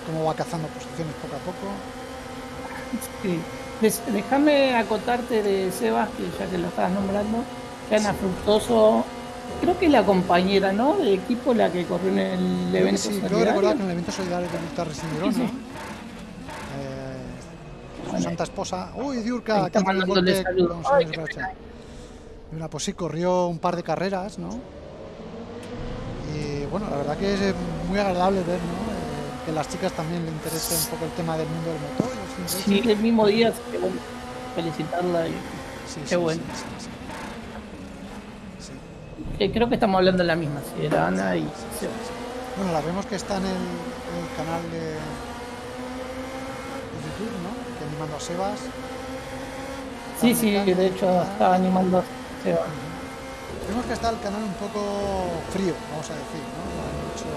como va cazando posiciones poco a poco. Sí. Déjame acotarte de Sebas, que ya que lo estabas nombrando, que Ana Fructoso, creo que es la compañera, ¿no? De equipo la que corrió en el Creo evento sí, creo solidario. recordar que en el evento solidario de Guitarra Residirona, Sí, sí. eh, su santa esposa. Uy, Diurka, tiene un golpe Ay. Y una, pues sí, corrió un par de carreras, ¿no? Y bueno, la verdad que es muy agradable ver, ¿no? Eh, que a las chicas también le interese un poco el tema del mundo del motor. Sí, el mismo día, que bueno, felicitarla. Y, Sí, qué sí, bueno. sí, sí, sí. Sí. creo que estamos hablando de la misma, si era Ana y Sebas. Bueno, la vemos que está en el, en el canal de, de YouTube, ¿no? Que animando a Sebas. Sí, Está sí, de hecho estaba animando a Sebas. Vemos que está el canal un poco frío, vamos a decir, ¿no? No hay mucho...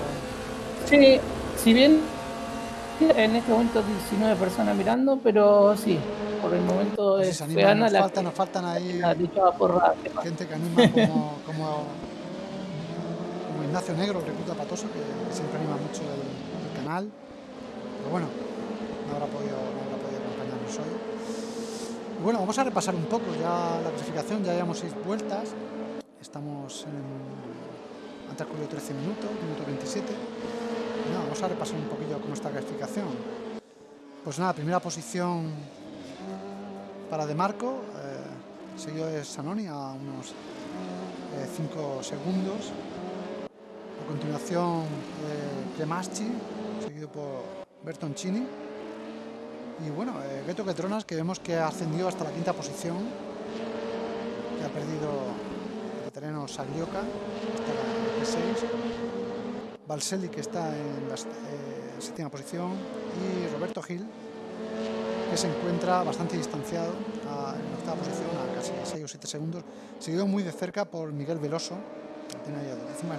Sí, si bien en este momento 19 personas mirando, pero sí, por el momento es, nos, la faltan, nos faltan ahí porra. gente que anima como, como, como Ignacio Negro, recluta patoso, que, que siempre anima mucho el, el canal. Pero bueno, no habrá podido, no habrá podido acompañarnos hoy. Y bueno, vamos a repasar un poco ya la clasificación, ya llevamos seis vueltas. Estamos en. Han transcurrido 13 minutos, minuto 27. Nada, vamos a repasar un poquillo cómo está la clasificación. Pues nada, primera posición para De Marco, eh, seguido de Sanoni a unos 5 segundos. A continuación, eh, Cremaschi, seguido por Bertoncini. Y bueno, eh, Geto Ketronas, que vemos que ha ascendido hasta la quinta posición, que ha perdido el terreno Saglioca, hasta la P6. Balselli, que está en la eh, séptima posición, y Roberto Gil, que se encuentra bastante distanciado en la octava posición, a casi 6 o 7 segundos, seguido muy de cerca por Miguel Veloso, que tiene ahí encima,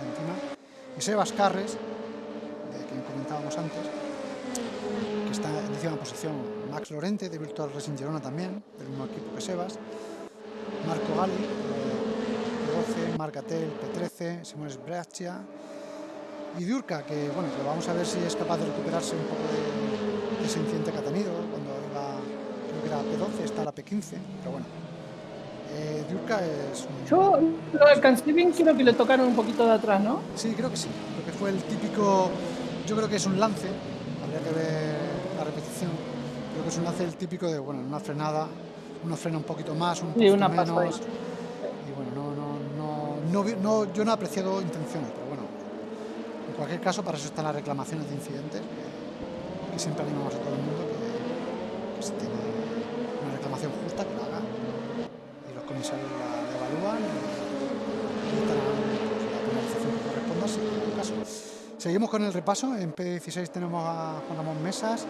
y Sebas Carres, de quien comentábamos antes, que está en décima posición, Max Lorente de Virtual Racing Girona también, del mismo equipo que Sebas, Marco Gali, eh, P12, Marcatel, P13, Simón Breccia y Diurca, que bueno, que vamos a ver si es capaz de recuperarse un poco de, de ese incidente que ha tenido cuando iba, creo que era P12, está la P15, pero bueno. Eh, Diurca es un... Yo lo alcancé bien, creo que le tocaron un poquito de atrás, ¿no? Sí, creo que sí, porque fue el típico, yo creo que es un lance, habría que ver la repetición, creo que es un lance el típico de, bueno, una frenada, uno frena un poquito más, un Sí, poquito una menos, y bueno, no, no, no, no, yo no he apreciado intenciones, pero cualquier caso para eso están las reclamaciones de incidentes, que, siempre animamos a todo el mundo que, que si tiene una reclamación justa que la haga, y los comisarios la, evalúan y, darán pues, la penalización que corresponda si en caso. Seguimos con el repaso, en P16 tenemos a Juan Ramón Mesas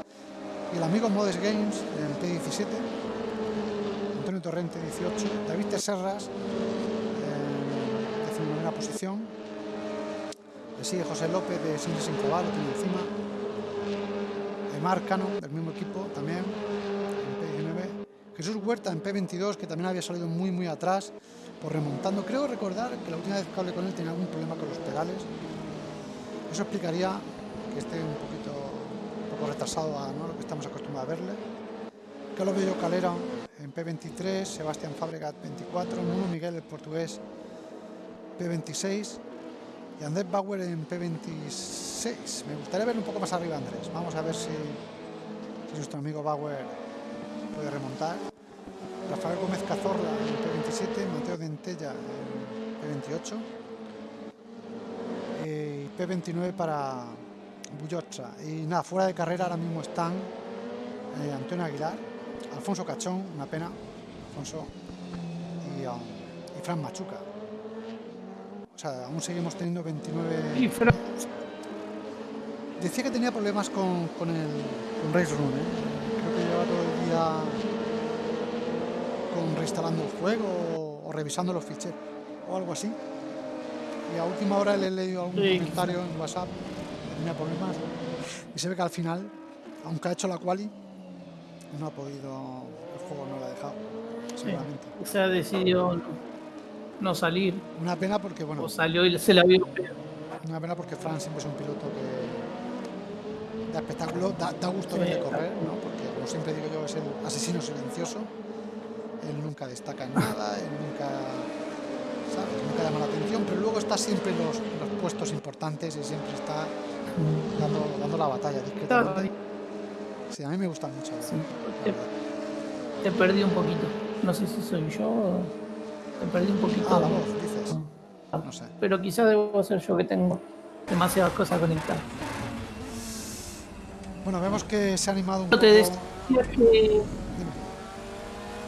y el amigo Modes Games en P17, Antonio Torrente 18, David Teserras en 19 posición, sigue José López de Sin Sin Cabal, lo tiene encima, Cano del mismo equipo también en P19, Jesús Huerta en P22 que también había salido muy muy atrás por remontando, creo recordar que la última vez que hablé con él tenía algún problema con los pedales, eso explicaría que esté un poquito un poco retrasado a ¿no? lo que estamos acostumbrados a verle. Carlos Bello Calera en P23, Sebastián Fabregat 24, Nuno Miguel el portugués P26 y Andrés Bauer en P26. Me gustaría ver un poco más arriba Andrés. Vamos a ver si, si nuestro amigo Bauer puede remontar. Rafael Gómez Cazorla en P27, Mateo Dentella en P28 eh, y P29 para Bullocha. Y nada, fuera de carrera ahora mismo están eh, Antonio Aguilar, Alfonso Cachón, una pena, Alfonso, y, um, y Fran Machuca. O sea, aún seguimos teniendo 29. Y Fran- Decía que tenía problemas con, con el con Race Room, ¿eh? Creo que lleva todo el día con reinstalando el juego o, o revisando los ficheros o algo así. Y a última hora le he leído algún Sí, comentario en WhatsApp que tenía problemas y se ve que al final, aunque ha hecho la quali, no ha podido, el juego no lo ha dejado, seguramente. se ha decidido no, salir, Una pena porque, bueno, o salió y se la vio. Una pena porque Fran siempre es un piloto que da espectáculo, da, da gusto Sí, verle correr, ¿no? porque como siempre digo yo es el asesino silencioso. Él nunca destaca en nada, él nunca, ¿sabes? nunca llama la atención, pero luego está siempre en los, los puestos importantes y siempre está dando, dando la batalla discretamente. Sí, a mí me gusta mucho. Sí. Te, te perdí un poquito. No sé si soy yo o te perdí un poquito. Ah, la voz, dices. Ah, No sé. Pero quizás debo ser yo que tengo demasiadas cosas conectadas. Bueno, vemos que se ha animado un Yo poco. te decía que,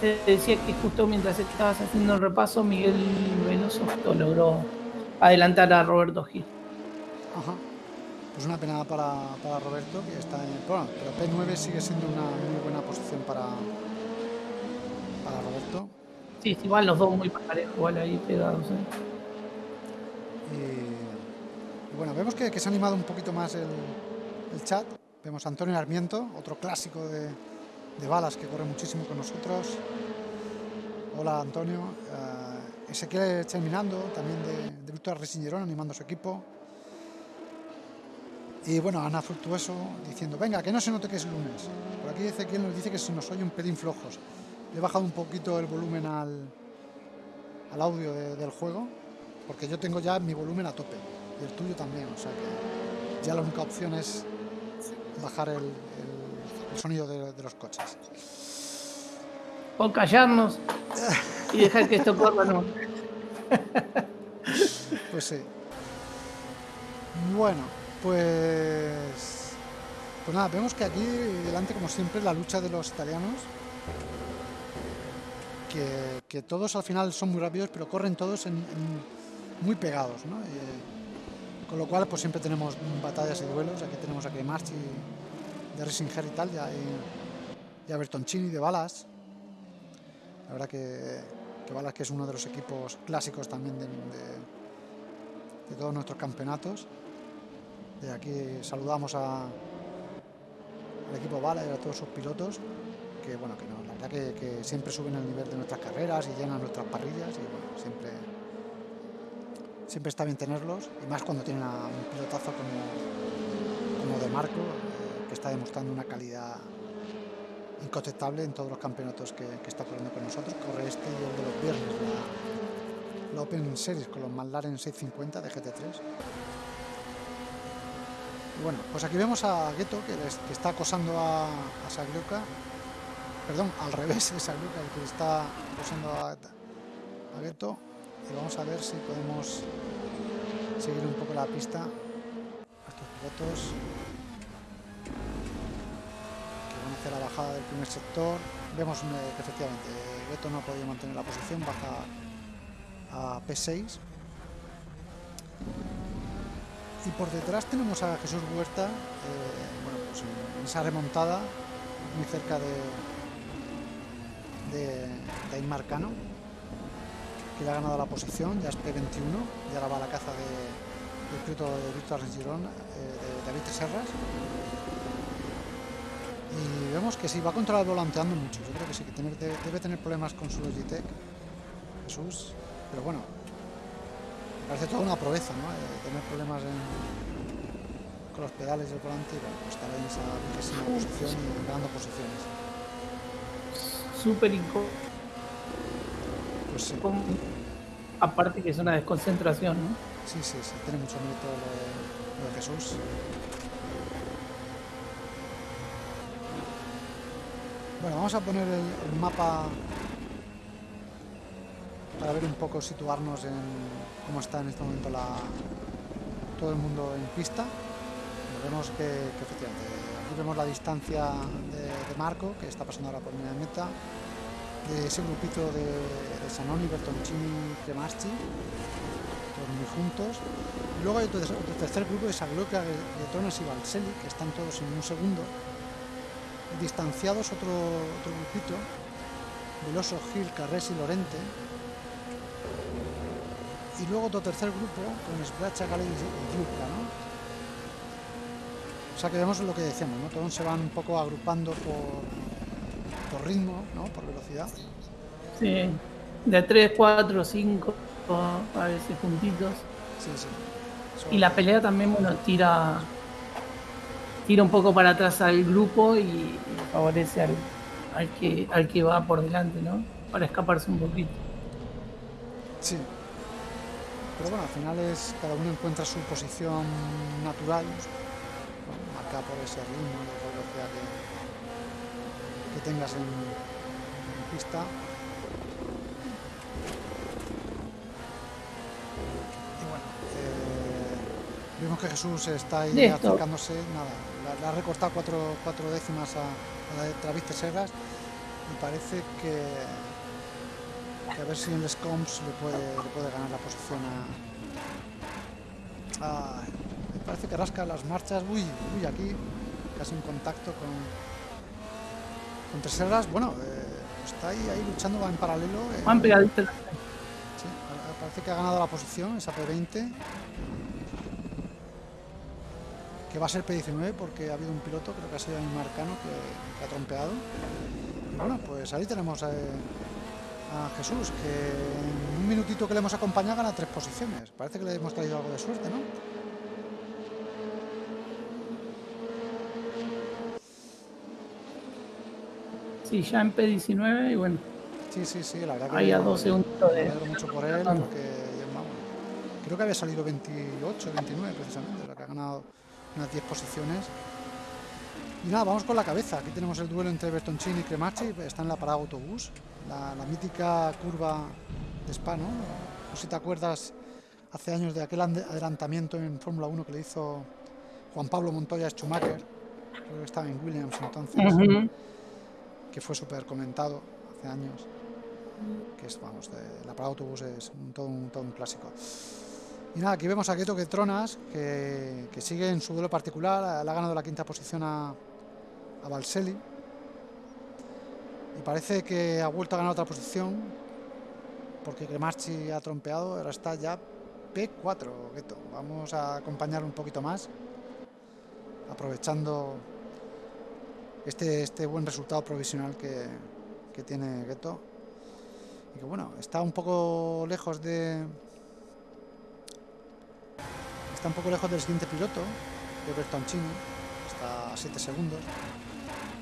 te decía que justo mientras estabas haciendo el repaso, Miguel Veloso logró adelantar a Roberto Gil. Ajá. Pues una pena para, para Roberto, que está en. Bueno, pero P9 sigue siendo una muy buena posición para, para Roberto. Sí, igual los dos muy parejos, igual ahí pegados. ¿eh? Y, y bueno, vemos que, se ha animado un poquito más el, chat. Vemos a Antonio Armiento, otro clásico de, balas que corre muchísimo con nosotros. Hola Antonio. Eh, Ezequiel Terminando, también de, de Racing Girona, animando a su equipo. Y bueno, Ana Fructuoso diciendo, venga, que no se note que es lunes. Por aquí Ezequiel nos dice que se nos oye un pelín flojos. Le he bajado un poquito el volumen al, al audio de- del juego, porque yo tengo ya mi volumen a tope, y el tuyo también, o sea que ya la única opción es bajar el, el- el sonido de, de los coches. O callarnos y dejar que esto corra, no. Pues sí. Bueno, pues. Pues nada, vemos que aquí delante, como siempre, la lucha de los italianos. Que, todos al final son muy rápidos, pero corren todos muy pegados, ¿no? Y, con lo cual, pues siempre tenemos batallas y duelos. Aquí tenemos a Marchi de Racing Herital, ya hay y a Bertoncini de Balas. La verdad que, que Balas que es uno de los equipos clásicos también de, todos nuestros campeonatos. De aquí saludamos a, al equipo Balas y a todos sus pilotos que bueno que no, que, siempre suben el nivel de nuestras carreras y llenan nuestras parrillas y bueno, siempre siempre está bien tenerlos y más cuando tienen un pilotazo como, como de Marco eh, que está demostrando una calidad incontestable en todos los campeonatos que, está corriendo con nosotros. Corre este y el de los viernes la, Open Series con los McLaren 650 de GT3 y bueno pues aquí vemos a Gueto que, está acosando a, a perdón al revés es Sagliuca el que está acosando a, a y vamos a ver si podemos seguir un poco la pista. A estos pilotos que van hacia la bajada del primer sector. Vemos eh, que efectivamente Beto no ha podido mantener la posición baja a P6 y por detrás tenemos a Jesús Huerta eh, bueno pues en esa remontada muy cerca de de, de Aymar Cano que le ha ganado la posición, ya es P21 y ahora va a la caza de, del piloto de Víctor Girón, eh, de David Serras. Y vemos que sí, va a controlar volanteando mucho. Yo creo que sí, que debe, tener problemas con su Logitech, Jesús. Pero bueno, parece toda una proeza, ¿no? Eh, tener problemas con los pedales del volante y bueno, estar en esa posición y ganando posiciones. Súper incómodo. Pues sí, Aparte que es una desconcentración, ¿no? sí, sí, sí, tiene mucho mérito lo de, lo de Jesús. Bueno, vamos a poner el, el mapa para ver un poco, situarnos en cómo está en este momento la, todo el mundo en pista. Vemos que, que efectivamente aquí vemos la distancia de Marco, que está pasando ahora por de meta, de ese grupito de, de Sanoni, Bertoncini, Cremaschi, todos muy juntos. Y luego hay otro, tercer grupo de Sagloca, Tronas y Valselli, que están todos en un segundo. Distanciados otro, grupito, Veloso, Gil, Carres y Lorente. Y luego otro tercer grupo con Sbracha, Gale y y Yupla, ¿no? O sea que vemos lo que decíamos, ¿no? Todos se van un poco agrupando por, por ritmo, ¿no? Por velocidad. Sí. De 3, 4, 5, a veces puntitos. Sí, sí. Y la pelea también, bueno, tira tira un poco para atrás al grupo y, y favorece al, al que al que va por delante, ¿no? Para escaparse un poquito. Sí. Pero bueno, al final es cada uno encuentra su posición natural, por ese ritmo esa velocidad que, que tengas en, en pista. Y bueno, eh, vemos que Jesús está ahí Listo. acercándose, nada, le- le ha recortado cuatro, cuatro décimas a, a la de Travis Serras y parece que, que a ver si en el Scoms le puede, le puede ganar la posición a... parece que rasca las marchas. Uy, uy, aquí casi un contacto con... Con Treserras. Bueno, eh, está ahí, ahí luchando, va en paralelo. eh, Van pegaditos. Sí, parece que ha ganado la posición, esa P20. Que va a ser P19 porque ha habido un piloto, creo que ha sido el Marcano, que, que ha trompeado. Y bueno, pues ahí tenemos eh, a Jesús, que en un minutito que le hemos acompañado gana tres posiciones. Parece que le hemos traído algo de suerte, ¿no? Sí, ya en P19 y bueno, Sí, sí, sí, la verdad que ahí a dos segundos me de... alegro mucho por él porque creo que había salido 28, 29 precisamente, la que ha ganado unas 10 posiciones. Y nada, vamos con la cabeza. Aquí tenemos el duelo entre Bertoncini y Cremachi, está en la parada autobús, la, la mítica curva de Spa, ¿no? No sé si te acuerdas hace años de aquel adelantamiento en Fórmula 1 que le hizo Juan Pablo Montoya Schumacher, creo que estaba en Williams entonces Ujú. Que fue súper comentado hace años. Que es, vamos, la parada autobús es un- todo, un, todo un clásico. Y nada, aquí vemos a Keto que Tronas, que, que sigue en su duelo particular, le ha ganado la quinta posición a, a Valselli. Y parece que ha vuelto a ganar otra posición. Porque Cremarchi ha trompeado. Ahora está ya P4, Gueto. Vamos a acompañar un poquito más. Aprovechando este, este buen resultado provisional que, que tiene Gueto. Y que bueno, está un poco lejos de... Está un poco lejos del siguiente piloto, de Bertoncini. Está a 7 segundos.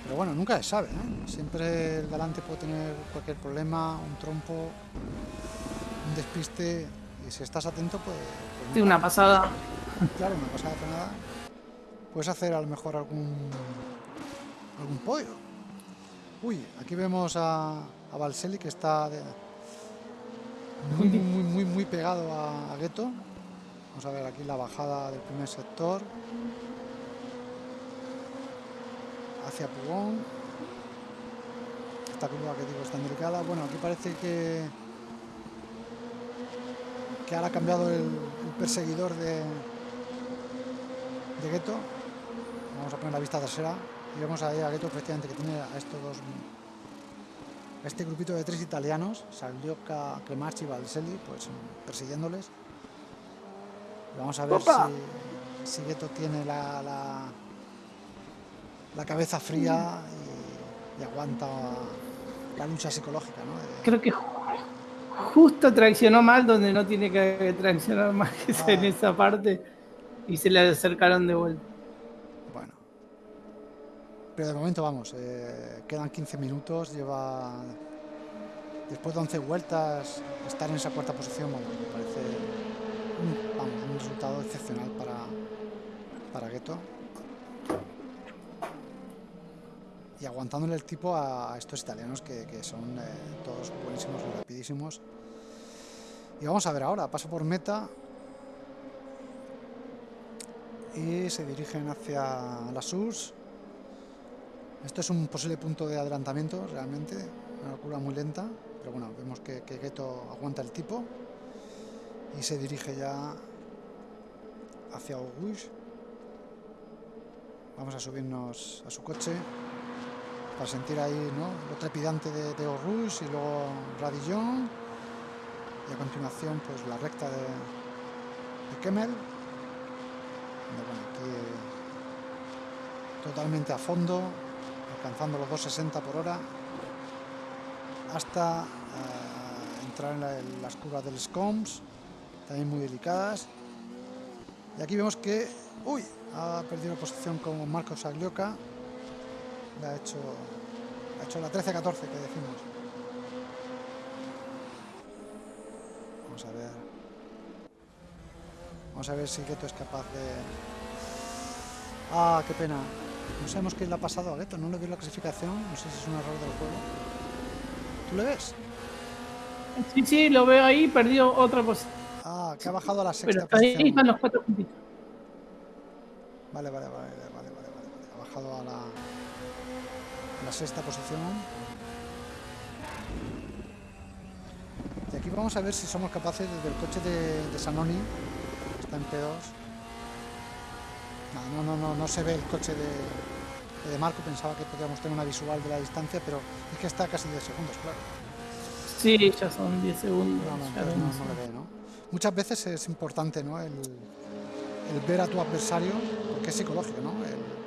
Pero bueno, nunca se sabe, ¿eh? Siempre el delante puede tener cualquier problema, un trompo, un despiste. Y si estás atento, pues... pues Sí, una pasada. Claro, una pasada frenada. Puedes hacer a lo mejor algún algún podio. Uy, aquí vemos a, a Valseli que está de- muy, muy, muy, muy, pegado a, a Gueto. Vamos a ver aquí la bajada del primer sector. Hacia Pugón. Esta curva que digo es tan delicada. Bueno, aquí parece que que ahora ha cambiado el, el perseguidor de de Gueto. Vamos a poner la vista trasera y vemos ahí a Gueto efectivamente que tiene a estos dos a este grupito de tres italianos, Saglioca, Cremarchi y Valselli, pues persiguiéndoles. Y vamos a ver ¡Opa! si, si Gueto tiene la, la, la cabeza fría y, y aguanta la lucha psicológica, ¿no? De- Creo que ju- justo traccionó mal donde no tiene que traccionar más que es en Ah. esa parte y se le acercaron de vuelta. Pero de momento vamos, eh, quedan 15 minutos, lleva después de 11 vueltas estar en esa cuarta posición, vamos, me parece un, resultado excepcional para, para Gueto. Y aguantándole el tipo a, estos italianos que, son eh, todos buenísimos rapidísimos. Y vamos a ver ahora, paso por meta, y se dirigen hacia la SUS. Esto es un posible punto de adelantamiento, realmente, una curva muy lenta, pero bueno, vemos que, que Gueto aguanta el tipo y se dirige ya hacia Auguste. Vamos a subirnos a su coche para sentir ahí ¿no? lo trepidante de, de Auguste y luego Radillon y a continuación pues la recta de, de totalmente a fondo, alcanzando los 260 por hora, hasta eh, entrar en, la- en las curvas del SCOMS, también muy delicadas. Y aquí vemos que, uy, ha perdido posición con Marcos Aglioca, le ha hecho, ha hecho la 13-14 que decimos. Vamos a ver. Vamos a ver si Gueto es capaz de... Ah, qué pena. No sabemos qué le ha pasado a Gueto, no le veo la clasificación, no sé si es un error del juego. ¿Tú le ves? Sí, sí, lo veo ahí, perdió otra posición. Ah, que ha bajado a la Pero sexta ahí posición. están los cuatro puntitos. Vale, vale, vale, vale, vale, vale, vale. Ha bajado a la, a la sexta posición. Y aquí vamos a ver si somos capaces desde el coche de, de Sanoni, que está en P2. No, no, no, no, no se ve el coche de, de Marco, pensaba que podíamos tener una visual de la distancia, pero es que está casi 10 segundos, claro. Sí, ya son 10 segundos. No, no, no, no le ve, ¿no? Muchas veces es importante, ¿no? El, el ver a tu adversario, porque es psicológico, ¿no? El-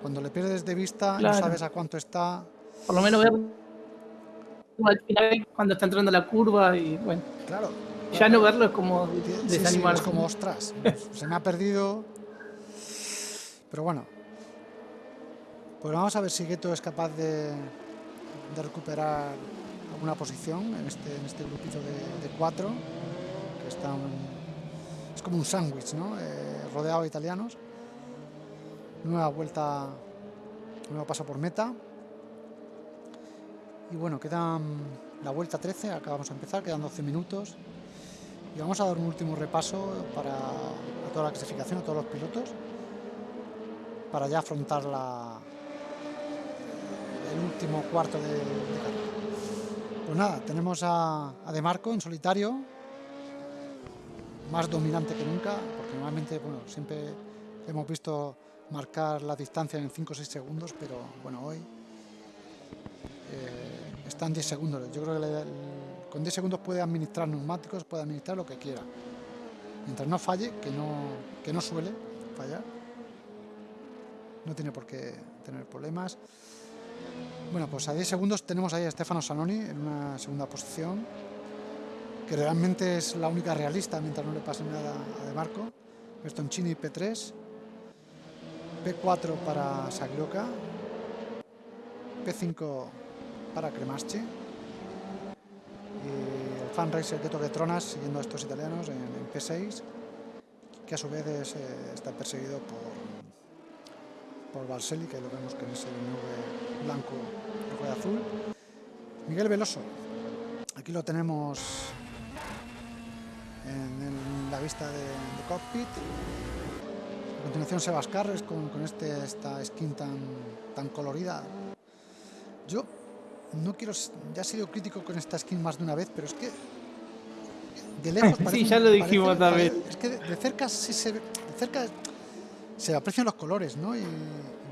cuando le pierdes de vista, Claro. no sabes a cuánto está. Por lo menos ver cuando está entrando la curva y bueno, Claro. ya no verlo es como Sí, sí, es como, ostras, se me ha perdido. Pero bueno. Pues vamos a ver si Gueto es capaz de, recuperar alguna posición en este, en este grupito de, cuatro, que están, es como un sándwich, ¿no? Eh, rodeado de italianos. Nueva vuelta, nuevo paso por meta. Y bueno, quedan la vuelta 13, acabamos de empezar, quedan 12 minutos. Y vamos a dar un último repaso para toda la clasificación, a todos los pilotos, para ya afrontar la, el último cuarto de, de carrera. Pues nada, tenemos a, De Marco en solitario, más dominante que nunca, porque normalmente, bueno, siempre hemos visto marcar la distancia en 5 o 6 segundos, pero bueno, hoy eh, está en 10 segundos. Yo creo que con 10 segundos puede administrar neumáticos, puede administrar lo que quiera. Mientras no falle, que no, que no suele fallar. No tiene por qué tener problemas. Bueno, pues a 10 segundos tenemos ahí a Stefano Sanoni en una segunda posición, que realmente es la única realista mientras no le pase nada a De Marco. Bertoncini P3, P4 para Saglioca, P5 para Cremaschi y el fan racer que toque Tronas siguiendo a estos italianos en, en P6, que a su vez es, eh, está perseguido por por Barcelli, que lo vemos que es el nube blanco, rojo y azul. Miguel Veloso, aquí lo tenemos en, el- la vista de, de cockpit. A continuación Sebas Carres con, con este, esta skin tan, tan colorida. Yo no quiero, ya he sido crítico con esta skin más de una vez, pero es que de lejos Sí, parece- ya lo dijimos parece- también. Es que de, de cerca sí se ve, de cerca se aprecian los colores, ¿no? Y, y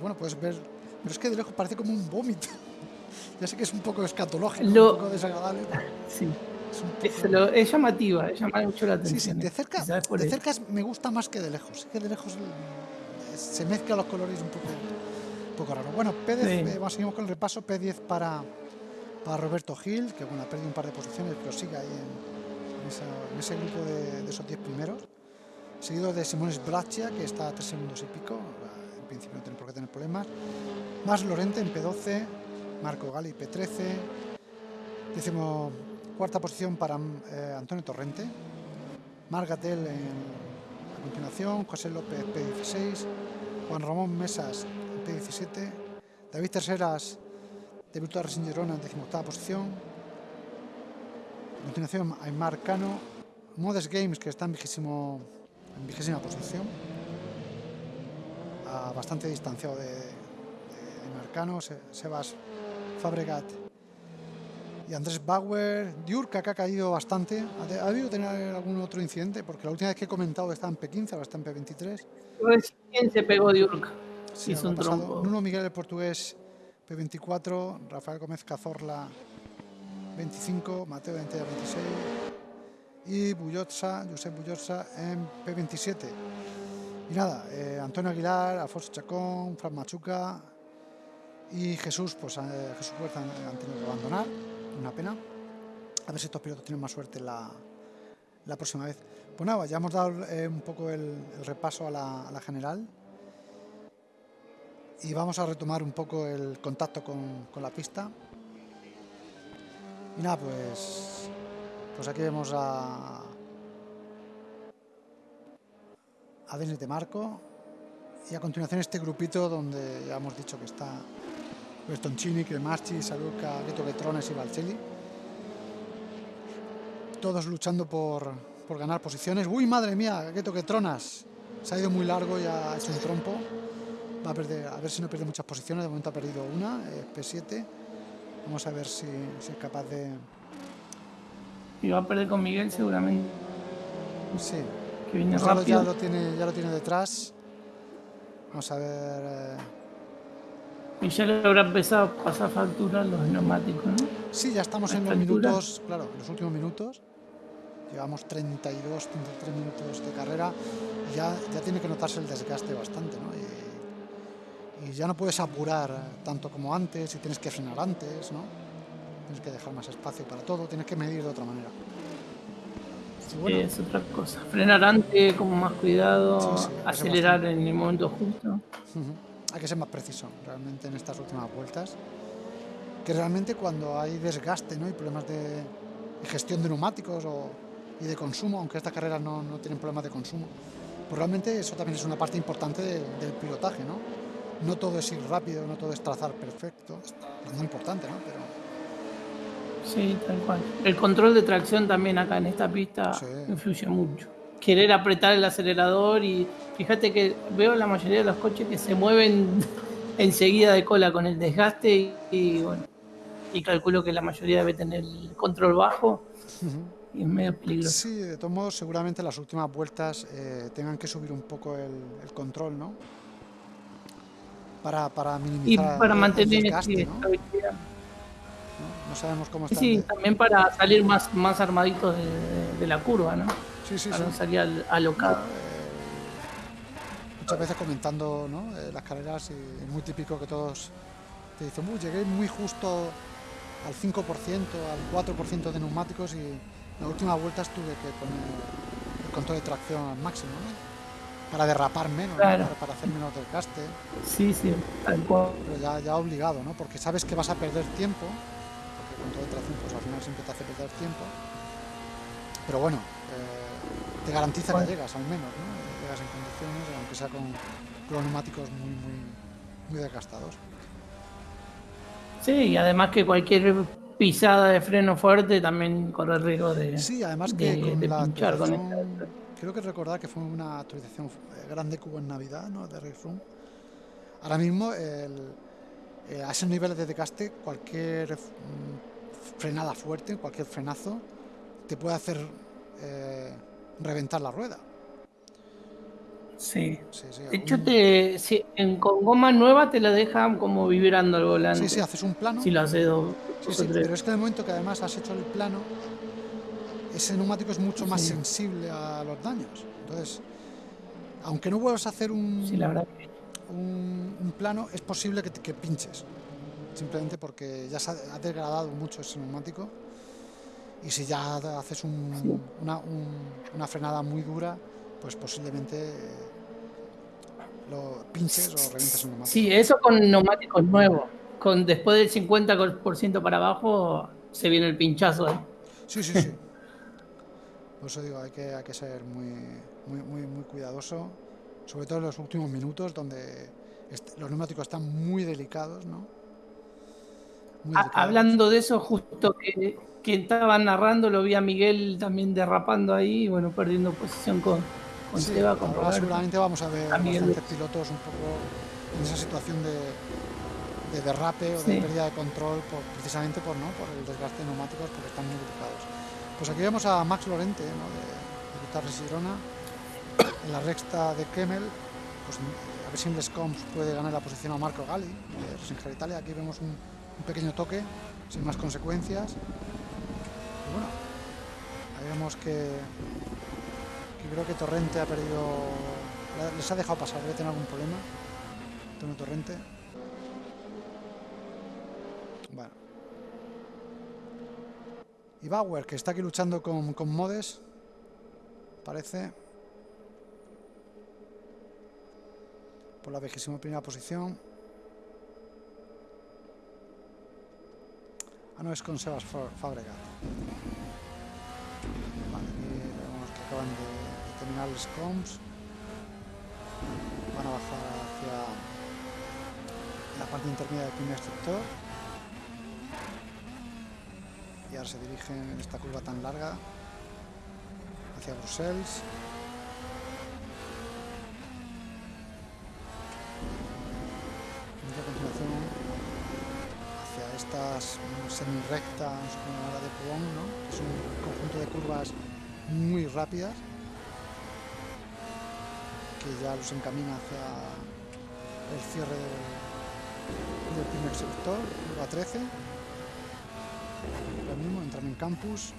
bueno, puedes ver, pero es que de lejos parece como un vómito. ya sé que es un poco escatológico, Lo- un poco desagradable. Sí. Es Es, poco- lo- es llamativa, es llama mucho la Sí, atención. sí, de eh. cerca, de cerca es- me gusta más que de lejos. Es que de lejos se mezclan los colores un poco, un poco raro. Bueno, P10, Sí. eh, seguimos con el repaso. P10 para, para Roberto Gil, que bueno, ha perdido un par de posiciones, pero sigue ahí en, en esa- en ese grupo de, de esos 10 primeros. Seguido de Simones Braccia, que está a 3 segundos y pico. En principio no tiene por qué tener problemas. Más Lorente en P12, Marco Gali P13. Décimo cuarta posición para eh, Antonio Torrente. Margatel en, a continuación, José López P16, Juan Ramón Mesas P17, David Terceras de Virtual Racing Girona en decimoctava posición. A continuación, Aymar Cano, Modes Games que está en, vigésimo, en vigésima posición, a bastante distanciado de, de Aymar Cano, Se- Sebas Fabregat y Andrés Bauer, Diurka que ha caído bastante. ¿Ha, ha debido tener algún otro incidente? Porque la última vez que he comentado estaba en P15, ahora está en P23. Recién se pegó de Urca. Sí, algo un trompo. Nuno Miguel el portugués P24, Rafael Gómez Cazorla 25, Mateo Ventella 26 y Bullotza, Josep Bullotza en P27. Y nada, eh, Antonio Aguilar, Alfonso Chacón, Fran Machuca y Jesús, pues eh, Jesús Huerta han, tenido que abandonar, una pena. A ver si estos pilotos tienen más suerte la, la próxima vez. Pues nada, ya hemos dado eh, un poco el, el repaso a la, a la general y vamos a retomar un poco el contacto con, con la pista. Y nada, pues, pues aquí vemos a, a Denis de Marco y a continuación este grupito donde ya hemos dicho que está Bertoncini, Cremaschi, Saluca, Gueto Betrones y Valcelli. Todos luchando por, por ganar posiciones. ¡Uy, madre mía! Gueto Tronas Se ha ido muy largo y ha hecho un trompo. Va a perder, a ver si no pierde muchas posiciones. De momento ha perdido una, eh, P7. Vamos a ver si es capaz de. Y va a perder con Miguel seguramente, Sí, que viene rápido. ya lo tiene, ya lo tiene detrás. Vamos a ver. eh, Y ya le habrá empezado a pasar factura los neumáticos, ¿no? Sí, ya estamos en los altura. minutos, claro, en los últimos minutos. Llevamos 32, 33 minutos de carrera y ya, ya tiene que notarse el desgaste bastante, ¿no? Y, y ya no puedes apurar tanto como antes y tienes que frenar antes, ¿no? Tienes que dejar más espacio para todo, tienes que medir de otra manera. Y bueno, Es otra cosa. Frenar antes, con más cuidado, Sí, sí, acelerar en el momento justo. Ujú. Hay que ser más preciso realmente en estas últimas vueltas. Que realmente cuando hay desgaste ¿no? y problemas de, de gestión de neumáticos o, y de consumo, aunque estas carreras no, no tienen problemas de consumo, pues realmente eso también es una parte importante de- del pilotaje. ¿no? no todo es ir rápido, no todo es trazar perfecto. Es muy importante, ¿no? Pero Sí, tal cual. El control de tracción también acá en esta pista Sí. influye mucho. Querer apretar el acelerador y fíjate que veo la mayoría de los coches que se mueven enseguida de cola con el desgaste y, y, bueno, y calculo que la mayoría debe tener el control bajo y es medio peligroso. sí, de todos modos, seguramente las últimas vueltas eh, tengan que subir un poco el, el control, ¿no? Para, para Y minimizar para el mantener desgaste, ¿no? estabilidad. ¿No? No sabemos cómo está. Sí, de- también para salir más, más armaditos de, de- la curva, ¿no? sí, sí, Para sí. no salir al- alocado. muchas veces comentando ¿no? Eh, las carreras y es muy típico que todos te dicen, "Uy, llegué muy justo al 5%, al 4% de neumáticos y en las últimas vueltas tuve que poner el control de tracción al máximo, ¿no? Para derrapar menos, ¿no? Claro. para, para hacer menos desgaste, Sí, sí, tal cual. pero ya, ya obligado, ¿no? Porque sabes que vas a perder tiempo, porque el control de tracción pues al final siempre te hace perder tiempo, pero bueno, eh, te garantiza Bueno. que llegas al menos, ¿no? Llegas en condiciones, aunque sea con, con neumáticos muy, muy, muy desgastados. Sí, y además que cualquier pisada de freno fuerte también corre el riesgo de, Sí, además que de- con de la pinchar con creo que recordar que fue una actualización eh, grande que hubo en Navidad, ¿no? De Race Room. Ahora mismo, el- eh, a esos niveles de desgaste, cualquier mm, frenada fuerte, cualquier frenazo, te puede hacer eh, reventar la rueda. Sí. Sí, sí, De hecho, un- te, si, en, con goma nueva te la dejan como vibrando el volante. sí, sí, haces un plano. Si lo haces dos, Sí, pero es que el momento que además has hecho el plano, ese neumático es mucho más sensible a los daños. Entonces, aunque no vuelvas a hacer un, la verdad un, un plano, es posible que, te- que pinches. Simplemente porque ya se ha, degradado mucho ese neumático. Y si ya haces un- una, un- una frenada muy dura, pues posiblemente eh, lo pinches o revientes el neumático. Sí, eso con neumáticos nuevos. Con después del 50% para abajo se viene el pinchazo. ¿eh? Sí, sí, sí. Por eso digo, hay que, hay que ser muy, muy, muy, muy cuidadoso, sobre todo en los últimos minutos, donde los neumáticos están muy delicados, ¿no? Hablando de eso, justo que, que estaba narrando, lo vi a Miguel también derrapando ahí, bueno, perdiendo posición con, con Sí, Seba, con ahora Roberto. seguramente vamos a ver a Miguel pilotos un poco en esa situación de, de derrape o de Sí. pérdida de control, por- precisamente por, ¿no? por el desgaste de neumáticos, porque están muy delicados. Pues aquí vemos a Max Lorente, ¿no? de, de Girona, en la recta de Kemmel, pues a ver si en Les Combs puede ganar la posición a Marco Gali, de Italia. Aquí vemos un, un pequeño toque, sin más consecuencias. Y bueno, ahí vemos que, que creo que Torrente ha perdido, les ha dejado pasar, debe tener algún problema. Antonio Torrente. Bueno. Y Bauer, que está aquí luchando con, con Modes, parece. Por la vigésima primera posición. Ah, no, es con Sebas Fa- Fabregat. Vale, de, de terminar los comps. Van a bajar hacia la parte intermedia del primer sector. Y ahora se dirigen en esta curva tan larga hacia Bruselas. curvas rectas como la de Pong, ¿no? es un conjunto de curvas muy rápidas que ya los encamina hacia el cierre del, primer sector, curva 13. Ahora mismo entran en campus.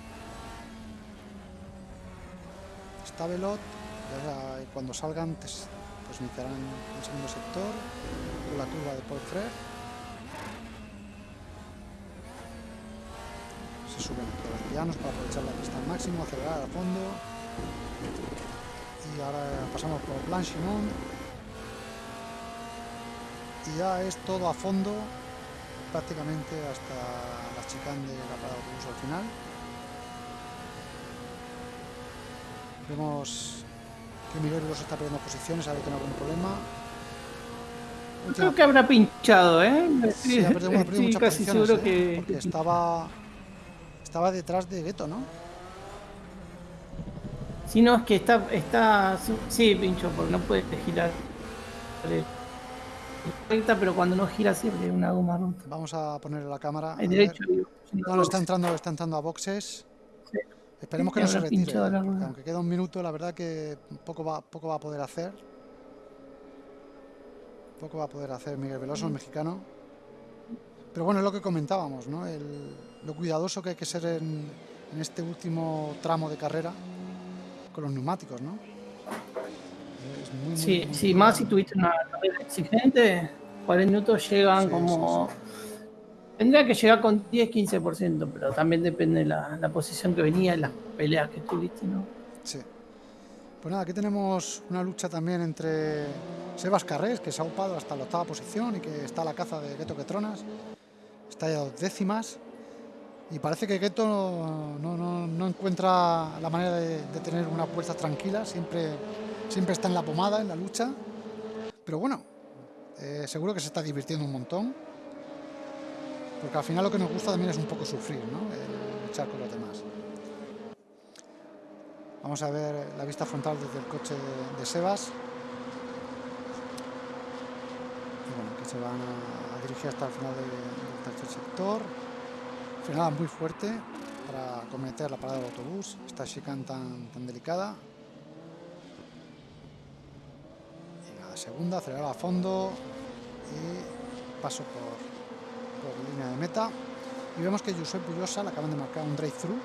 Está velot, eh, cuando salgan pues, pues iniciarán el segundo sector la curva de Paul a pianos para aprovechar la pista al máximo, acelerar a fondo. Y ahora pasamos por Blanchimont. Y ya es todo a fondo, prácticamente hasta la chicane de la parada de autobús al final. Vemos que Miguel Veloso está perdiendo posiciones, ha de tener algún problema. Última- Creo que habrá pinchado, ¿eh? Sí, ha perdido, bueno, ha perdido muchas casi posiciones, seguro ¿eh? que. porque estaba estaba detrás de Gueto, ¿no? Si no, es que está. está sí, pincho, porque no puede girar. Recta, pero cuando no gira siempre hay una goma rota. Vamos a ponerle la cámara. ver. derecho. No, no, está entrando, está entrando a boxes. Sí. Esperemos que no se retire. ¿eh? aunque queda un minuto, la verdad que poco va, poco va a poder hacer. Poco va a poder hacer Miguel Veloso, el mexicano. Pero bueno, es lo que comentábamos, ¿no? El- lo cuidadoso que hay que ser en, en este último tramo de carrera con los neumáticos, ¿no? Es muy, muy, Sí, muy sí, más si tuviste una carrera exigente, 40 minutos llegan Sí, como... sí, Tendría que llegar con 10-15%, pero también depende de la, la posición que venía y las peleas que tuviste, ¿no? Sí. Pues nada, aquí tenemos una lucha también entre Sebas Carrés, que se ha upado hasta la octava posición y que está a la caza de Gueto Quetronas. Está ya a dos décimas. Y parece que Gueto no, encuentra la manera de, tener una puerta tranquila. Siempre, siempre está en la pomada, en la lucha. Pero bueno, eh, seguro que se está divirtiendo un montón. Porque al final lo que nos gusta también es un poco sufrir, ¿no? El luchar con los demás. Vamos a ver la vista frontal desde el coche de, Sebas. Bueno, que se van a, dirigir hasta el final de- del tercer sector. Frenada muy fuerte para cometer la parada del autobús. Esta chicane tan, tan delicada. Y segunda, acelerar a fondo. Y paso por, por línea de meta. Y vemos que Josep Bullosa le acaban de marcar un drive-thru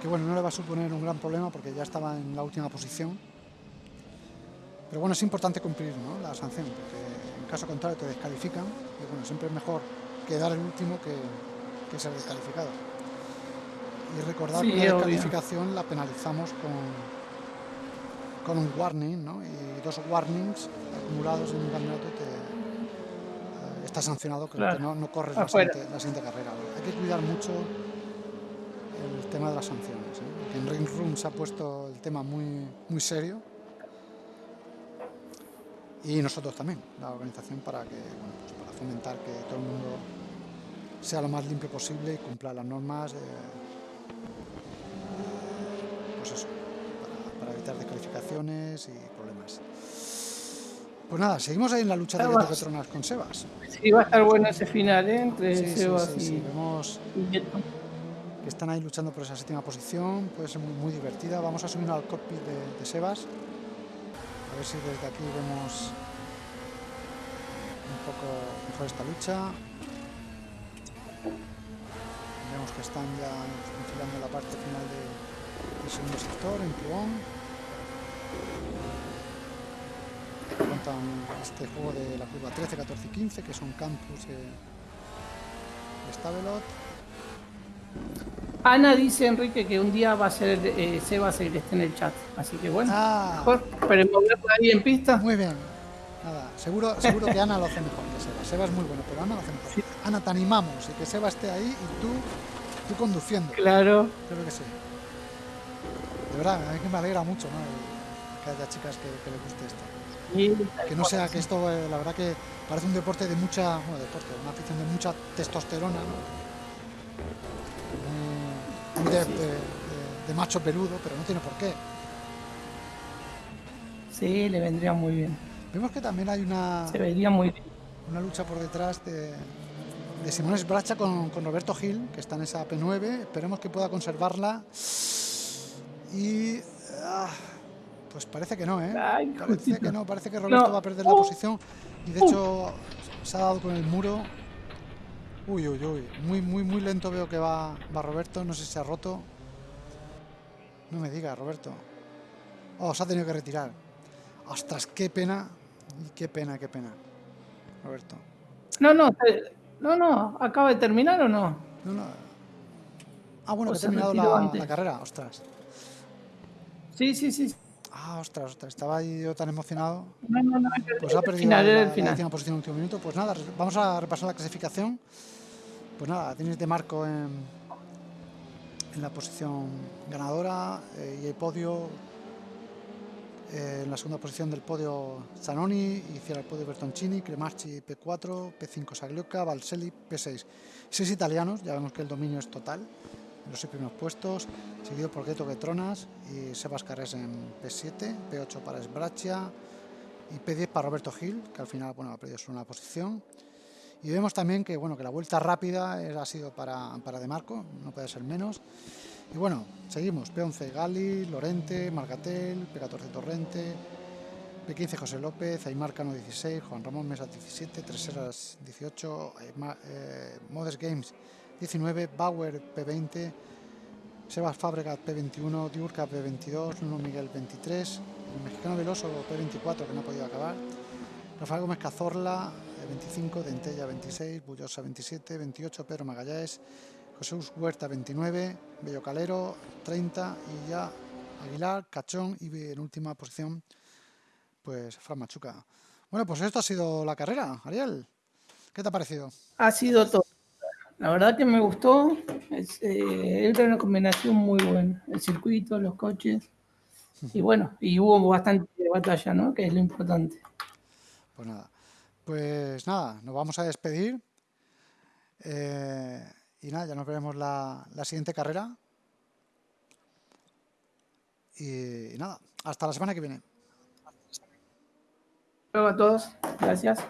que bueno, no le va a suponer un gran problema porque ya estaba en la última posición. Pero bueno, es importante cumplir la sanción, porque en caso contrario te descalifican. Y bueno, siempre es mejor quedar el último que, que ser descalificado. Y recordar Sí, que la obvio. descalificación la penalizamos con, con un warning, ¿no? Y dos warnings acumulados en un campeonato te, eh, está sancionado, que Claro. no, no corres la siguiente, la siguiente carrera. Hay que cuidar mucho el tema de las sanciones. ¿eh? En Ring Room se ha puesto el tema muy, muy serio. Y nosotros también, la organización, para que bueno, pues para fomentar que todo el mundo sea lo más limpio posible y cumpla las normas. eh, pues eso, para, para evitar descalificaciones y problemas. Pues nada, seguimos ahí en la lucha de. Gueto Petronas con Sebas. Sí, va a estar bueno ese final, ¿eh? Entre Sí, Sebas sí, sí, y, Vemos que están ahí luchando por esa séptima posición, puede ser muy, muy divertida. Vamos a subirnos al cockpit de, de Sebas, a ver si desde aquí vemos un poco mejor esta lucha. Vemos que están ya enfilando la parte final de- del segundo sector, en Pluón. Cuentan este juego de la curva 13, 14 y 15, que son campus de, de Stavelot. Ana dice, Enrique, que un día va a ser eh, Sebas el que esté en el chat. Así que bueno, Ah, mejor. Por ahí en pista. Muy bien. Nada, seguro, seguro que Ana lo hace mejor que Seba. Seba es muy bueno, pero Ana lo hace mejor. Ana, te animamos y que Seba esté ahí y tú, tú conduciendo. Claro. Creo que sí. De verdad, a mí me alegra mucho ¿no? Que haya chicas que, que les guste esto. Que no sea que esto, eh, la verdad que parece un deporte de mucha, bueno, deporte, una afición de mucha testosterona, ¿no? Muy, muy de, de- de- de macho peludo, pero no tiene por qué. Sí, le vendría muy bien. Vemos que también hay una, Se vería muy bien. una lucha por detrás de, de Simón Bracha con, con Roberto Gil, que está en esa P9. Esperemos que pueda conservarla. Y. ah, pues parece que no, ¿eh? Ay, parece que no, parece que Roberto No. va a perder la Uh. posición. Y de hecho, se ha dado con el muro. Uy, uy, uy. Muy, muy, muy lento veo que va, va Roberto. No sé si se ha roto. No me diga, Roberto. Oh, se ha tenido que retirar. Ostras, qué pena. Qué pena, qué pena. Roberto. No, no, no, no. ¿Acaba de terminar o no? No, no. Ah, bueno, que ha terminado la, carrera. Ostras. Sí, sí, sí. Ah, ostras, ostras. Estaba ahí yo tan emocionado. No, no, no. Pues ha perdido final, la, el la final. décima posición en el último minuto. Pues nada, vamos a repasar la clasificación. Pues nada, tenéis de marco en, en la posición ganadora eh, y el podio. Eh, en la segunda posición del podio Zanoni, y cierra el podio Bertoncini, Cremarchi P4, P5 Saglioca, Valselli P6. Seis italianos, ya vemos que el dominio es total en los seis primeros puestos, seguido por Getronas y Sebas Carres en P7, P8 para Sbraccia y P10 para Roberto Gil, que al final bueno, ha perdido solo una posición. Y vemos también que, bueno, que la vuelta rápida ha sido para, para De Marco, no puede ser menos. Y bueno, seguimos. P11 Gali, Lorente, Margatel, P14 Torrente, P15 José López, Aymar Cano 16, Juan Ramón Mesa 17, Treseras 18, Aymar- eh, Modes Games 19, Bauer P20, Sebas Fabregat P21, Diurca P22, Nuno Miguel 23, el mexicano Veloso P24 que no ha podido acabar, Rafael Gómez Cazorla eh, 25, Dentella 26, Bullosa 27, 28 Pedro Magallanes, Jesús Huerta 29, Bello Calero 30 y ya Aguilar, Cachón y en última posición pues Fran Machuca. Bueno, pues esto ha sido la carrera, Ariel. ¿Qué te ha parecido? Ha sido todo. La verdad que me gustó. Es, eh, era una combinación muy buena. El circuito, los coches. Y bueno, y hubo bastante batalla, ¿no? Que es lo importante. Pues nada, pues nada, nos vamos a despedir. Eh, y nada, ya nos veremos la, la siguiente carrera. Y, nada, hasta la semana que viene. Luego a todos. Gracias.